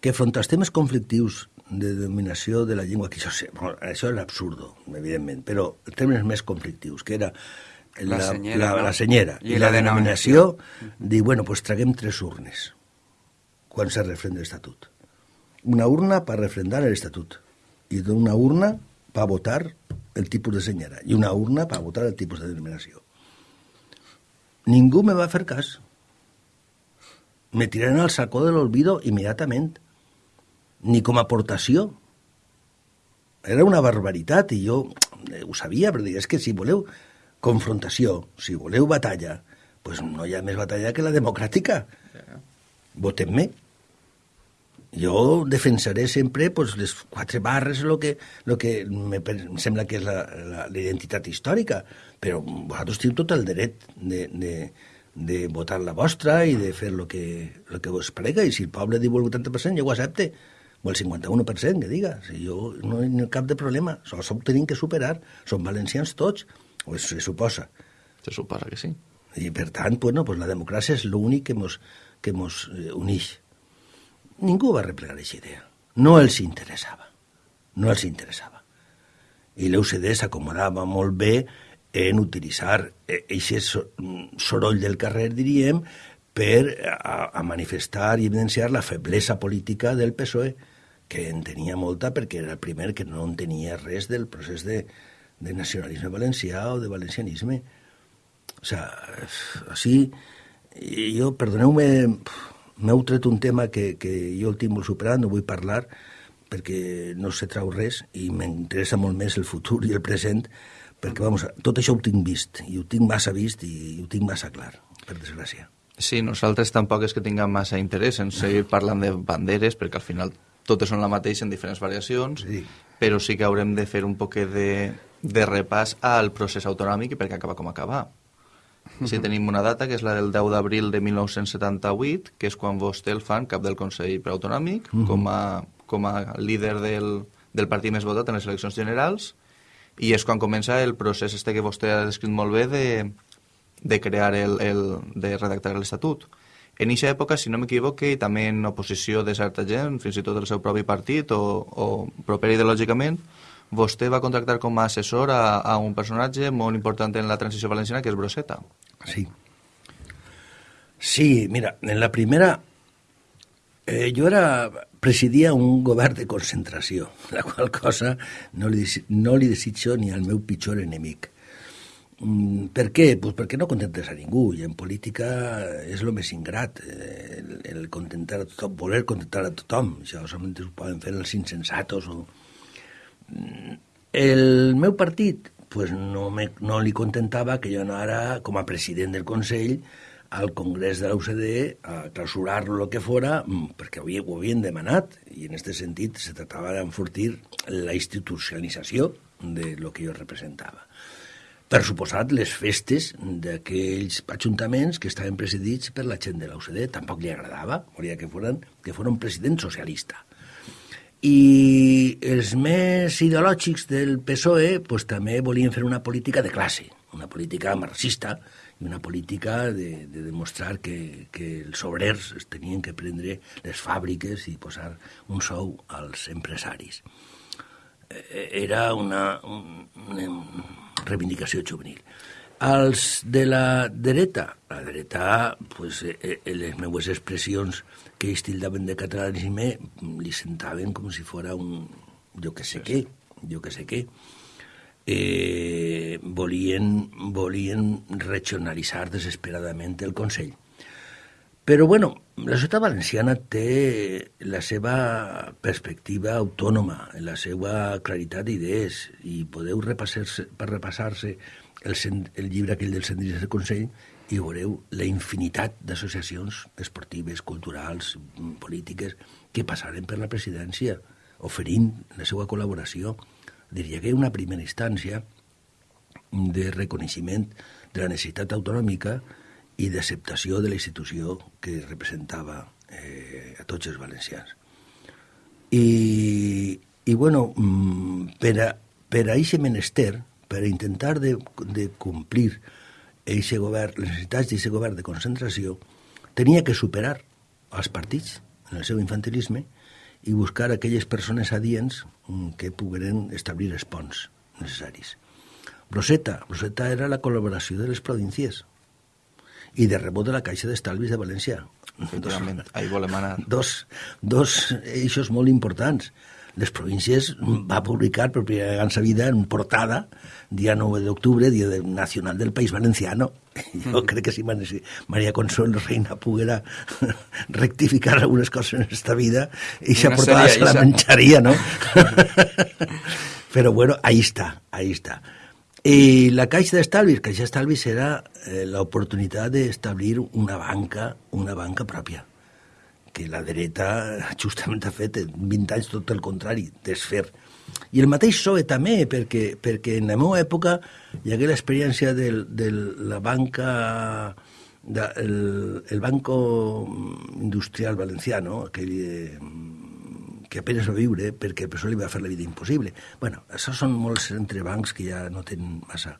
que front als temes conflictius de dominació de la llengua, que això, sé, bueno, això era absurdo, evidentment, però els termes més conflictius, que era la, La senyera, la, no? la senyera I i, la la, denominació, dir, bueno, pues traguem tres urnes quan se refrenda l'Estatut. Una urna per refrendar l'Estatut i una urna per votar el tipus de senyera i una urna per votar el tipus de denominació. Ningú me va fer cas. Me tiraron al sacó de l'olvido immediatament. Ni com a aportació. Era una barbaritat i jo eh, ho sabia, però dic, és que si voleu confrontació, si voleu batalla, pues no hi ha més batalla que la democràtica. Votem-me. Jo defensaré sempre pues, les quatre barres, el que, lo que me, em sembla que és la, identitat històrica, però vosaltres teniu tot el dret de, de, de votar la vostra i de fer el que, lo que vos prega, i si el poble diu el 80%, jo ho accepte, o el 51% que diga, si jo no hi ha cap de problema, això ho tenim que superar, som valencians tots, o es, se suposa. Se suposa que sí. I per tant, bueno, pues la democràcia és l'únic que mos, que mos eh, unix. Ningú va replegar aquesta idea. No els interessava. No els interessava. I l'UCD s'acomodava molt bé en utilitzar aquest soroll del carrer, diríem, per a, a manifestar i evidenciar la feblesa política del PSOE, que en tenia molta perquè era el primer que no en tenia res del procés de, de nacionalisme valencià o de valencianisme. O sea, així, i jo, perdoneu-me, m'heu tret un tema que, que jo el tinc molt superat, no vull parlar, perquè no se trau res i m'interessa molt més el futur i el present, perquè, vamos, tot això ho tinc vist, i ho tinc massa vist i ho tinc massa clar, per desgràcia. Sí, nosaltres tampoc és que tinguem massa interès en seguir parlant de banderes, perquè al final totes són la mateixa en diferents variacions, Sí. però sí que haurem de fer un poc de, de repàs al procés autonòmic i perquè acaba com acaba. Sí, tenim una data, que és la del 10 d'abril de 1978, que és quan vostè el fan cap del Consell Preautonòmic, com, a, com a líder del, del partit més votat en les eleccions generals, i és quan comença el procés este que vostè ha descrit molt bé de, de crear el, el, de redactar l'Estatut. En aquesta època, si no m'equivoque, i també en oposició de certa gent, fins i tot del seu propi partit o, o proper ideològicament, vostè va contractar com a assessor a, a un personatge molt important en la transició valenciana, que és Broseta. Sí. Sí, mira, en la primera eh, jo era, presidia un govern de concentració, la qual cosa no li, no li desitjo ni al meu pitjor enemic. Mm, per què? Pues perquè no contentes a ningú i en política és el més ingrat eh, el, el contentar a tothom, voler contentar a tothom això solament ho poden fer els insensatos o... Mm, el meu partit pues no, me, no li contentava que jo anara com a president del Consell al Congrés de UCD a clausurar-lo el que fora, mm, perquè havia, ho havien demanat, i en aquest sentit se tractava d'enfortir la institucionalització de lo que jo representava. Per suposat, les festes d'aquells ajuntaments que estaven presidits per la gent de UCD tampoc li agradava, volia que foren, que fos un president socialista. I els més ideològics del PSOE pues, també volien fer una política de classe, una política marxista, i una política de, de demostrar que, que els obrers es tenien que prendre les fàbriques i posar un sou als empresaris. Eh, era una, una reivindicació juvenil. Els de la dreta, la dreta, pues, eh, eh, les meues expressions que ells tildaven de catalanisme li sentaven com si fora un... jo que sé què, jo que sé què eh, volien, volien regionalitzar desesperadament el Consell. Però, bueno, la societat valenciana té la seva perspectiva autònoma, la seva claritat d'idees, i podeu repassar-se per repassar-se el, el llibre aquell del Sendris del Consell i veureu la infinitat d'associacions esportives, culturals, polítiques, que passaren per la presidència, oferint la seva col·laboració diria que una primera instància de reconeixement de la necessitat autonòmica i d'acceptació de la institució que representava eh, a tots els valencians. I, i bueno, mm, per a, per a aquest menester, per a intentar de, de complir eixe govern, les necessitats d'aquest govern de concentració, tenia que superar els partits en el seu infantilisme i buscar aquelles persones adients que pogueren establir els ponts necessaris. Broseta, Broseta era la col·laboració de les províncies i de rebot de la Caixa d'Estalvis de València. Efectivament, ahí volem anar. Dos, dos eixos molt importants les províncies va publicar per primera vegada en sa vida en portada, dia 9 d'octubre, dia nacional del País Valenciano. Jo crec que si Maria Consuelo Reina poguera rectificar algunes coses en esta vida, i esa portada se la menjaria, ¿no? Però bueno, ahí está, ahí está. I la Caixa d'Estalvis, Caixa d'Estalvis era eh, l'oportunitat d'establir una banca, una banca pròpia que la dreta justament ha fet en 20 anys tot el contrari, desfer. I el mateix PSOE també, perquè, perquè en la meva època hi hagué l'experiència de, de la banca de, el, el Banco Industrial Valenciano, aquell eh, que apenas va viure perquè el PSOE li va fer la vida impossible. bueno, això són molts entrebancs que ja no tenen massa.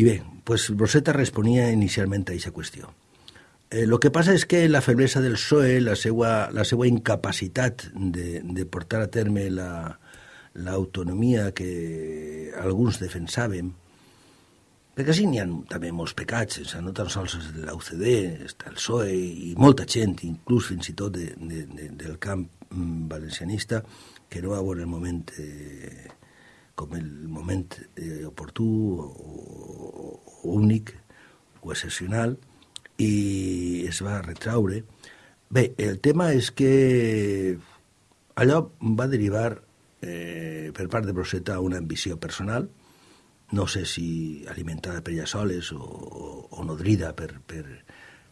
I bé, pues Rosetta responia inicialment a aquesta qüestió. Eh, lo que passa és que la feblesa del PSOE, la seva, la seva incapacitat de, de portar a terme l'autonomia la, que alguns defensàvem, perquè sí n'hi ha també molts pecats, o sigui, no tan sols de l'UCD, està el PSOE i molta gent, inclús fins i tot de, de, de, del camp mm, valencianista, que no va veure el moment eh, com el moment eh, oportú o, o, o únic o excepcional, i es va retraure. Bé, el tema és que allò va derivar eh, per part de Broseta una ambició personal, no sé si alimentada per ella soles o, o nodrida per, per,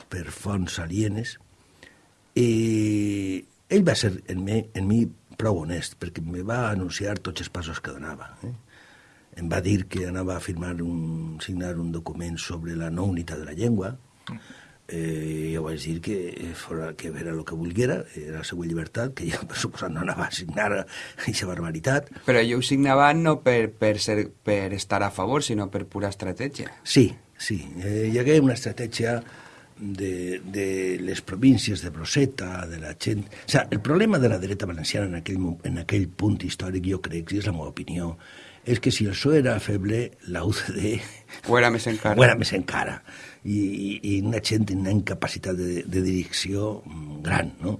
per fonts alienes, i ell va ser en mi, en mi prou honest, perquè me va anunciar tots els passos que donava. Eh? Em va dir que anava a firmar un, signar un document sobre la no unitat de la llengua, eh, jo vaig dir que fora que era el que volguera, era la seva llibertat, que jo, per suposat, no anava a signar aquesta barbaritat. Però jo ho signava no per, per, ser, per estar a favor, sinó per pura estratègia. Sí, sí. Eh, hi hagué una estratègia de, de les províncies de Broseta, de la gent... O sea, el problema de la dreta valenciana en aquell, en aquell punt històric, jo crec, i és la meva opinió, és que si el PSOE era feble, la UCD... Ho era més encara. Ho era més encara i, i una gent amb una incapacitat de, de direcció gran, no?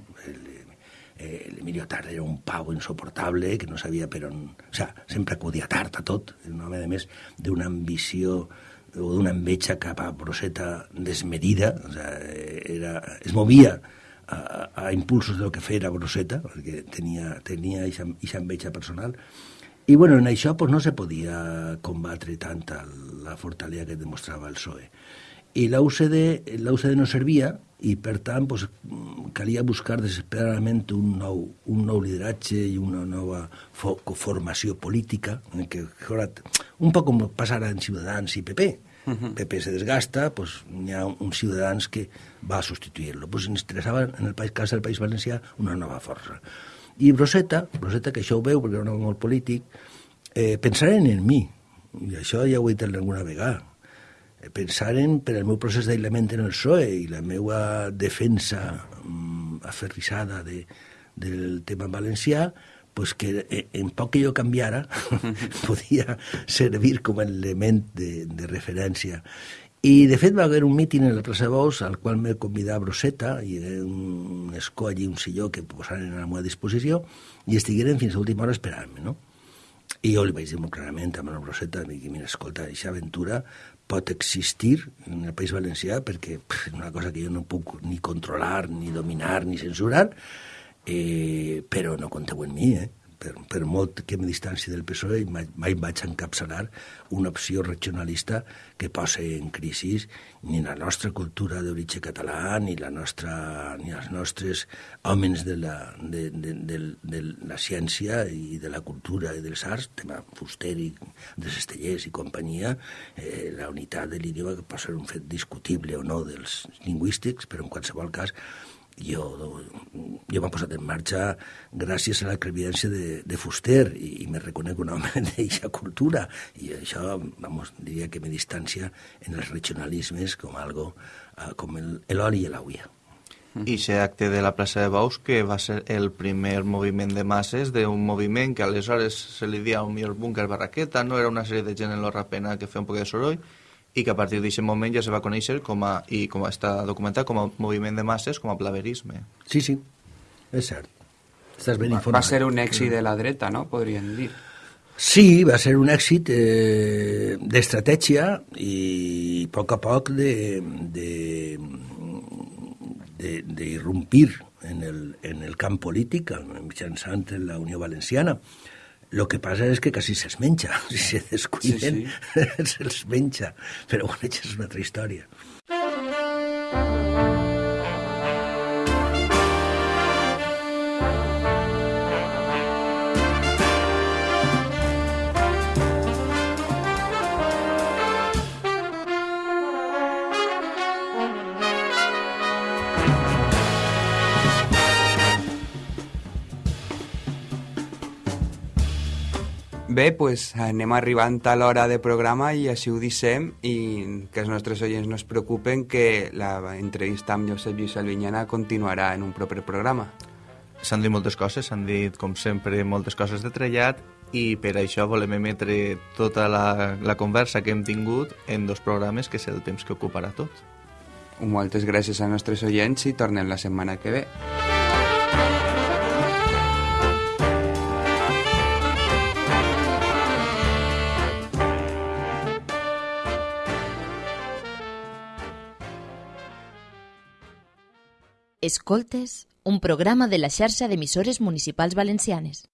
L'Emilio Tard era un pau insoportable que no sabia per on... O sea, sempre acudia tard a tot, un home, a més, d'una ambició o d'una enveja cap a Broseta desmedida, o sea, era, es movia a, a impulsos del que feia Broseta, perquè tenia, tenia aquesta enveja personal, I bueno, en això pues, no se podia combatre tanta la fortalesa que demostrava el PSOE. I la UCD, la UCD no servia i, per tant, pues, calia buscar desesperadament un nou, un nou lideratge i una nova fo formació política, en què, un poc com passarà en Ciutadans i PP. Uh -huh. PP se desgasta, pues, hi ha un Ciutadans que va a substituir-lo. Pues, ens interessava, en el país, cas del País Valencià, una nova força. I Broseta, Broseta, que això ho veu perquè era un home molt polític, eh, pensaren en mi, i això ja ho he dit alguna vegada, pensaren per al meu procés d'aïllament en el PSOE i la meva defensa mm, aferrissada de, del tema valencià, pues que eh, en poc que jo canviara podia servir com a element de, de referència. I, de fet, va haver un míting en la plaça Bous al qual me convidava Broseta, i era un escó allí, un silló que posaren a la meva disposició, i estigueren fins a última hora esperant-me, no? I jo li vaig dir molt clarament a la Broseta, mira, escolta, aquesta aventura pot existir en el País Valencià perquè és una cosa que jo no puc ni controlar, ni dominar, ni censurar, eh, però no compteu en mi, eh? Per, per molt que me distanci del PSOE, mai, mai vaig encapçalar una opció regionalista que posa en crisi ni la nostra cultura d'origen català, ni, la nostra, ni els nostres homes de la, de, de, de, de la ciència i de la cultura i dels arts, tema fuster i de Cestellers i companyia, eh, la unitat de l'idioma que pot ser un fet discutible o no dels lingüístics, però en qualsevol cas jo, jo m'he posat en marxa gràcies a la crevidència de, de Fuster i, i me reconec un home d'aquesta cultura i això, vamos, diria que me distancia en els regionalismes com algo uh, com l'oli i l'auia. I aquest acte de la plaça de Baus que va ser el primer moviment de masses d'un moviment que aleshores se li dia un millor búnquer barraqueta, no era una sèrie de gent en l'Orrapena que feia un poc de soroll, i que a partir d'aquest moment ja se va conèixer com a, i com està documentat com a moviment de masses, com a blaverisme. Sí, sí, és cert. Estàs ben informat. Va ser un èxit de la dreta, no?, podríem dir. Sí, va ser un èxit eh, d'estratègia i a poc a poc de, de, de, d'irrompir en el, en el camp polític mitjançant la Unió Valenciana. Lo que passa és que quasi se'ls menja. Si se descuiden, sí, sí. se'ls menja. Però bueno, això és una altra història. Bé, pues anem arribant a l'hora de programa i així ho dissem i que els nostres oients no es preocupen que l'entrevista amb Josep Lluís Albinyana continuarà en un proper programa. S'han dit moltes coses, s'han dit, com sempre, moltes coses de trellat i per això volem emetre tota la, la conversa que hem tingut en dos programes que és el temps que ocuparà tot. Moltes gràcies als nostres oients i tornem la setmana que ve. Escoltes, un programa de la xarxa d'emissores municipals valencianes.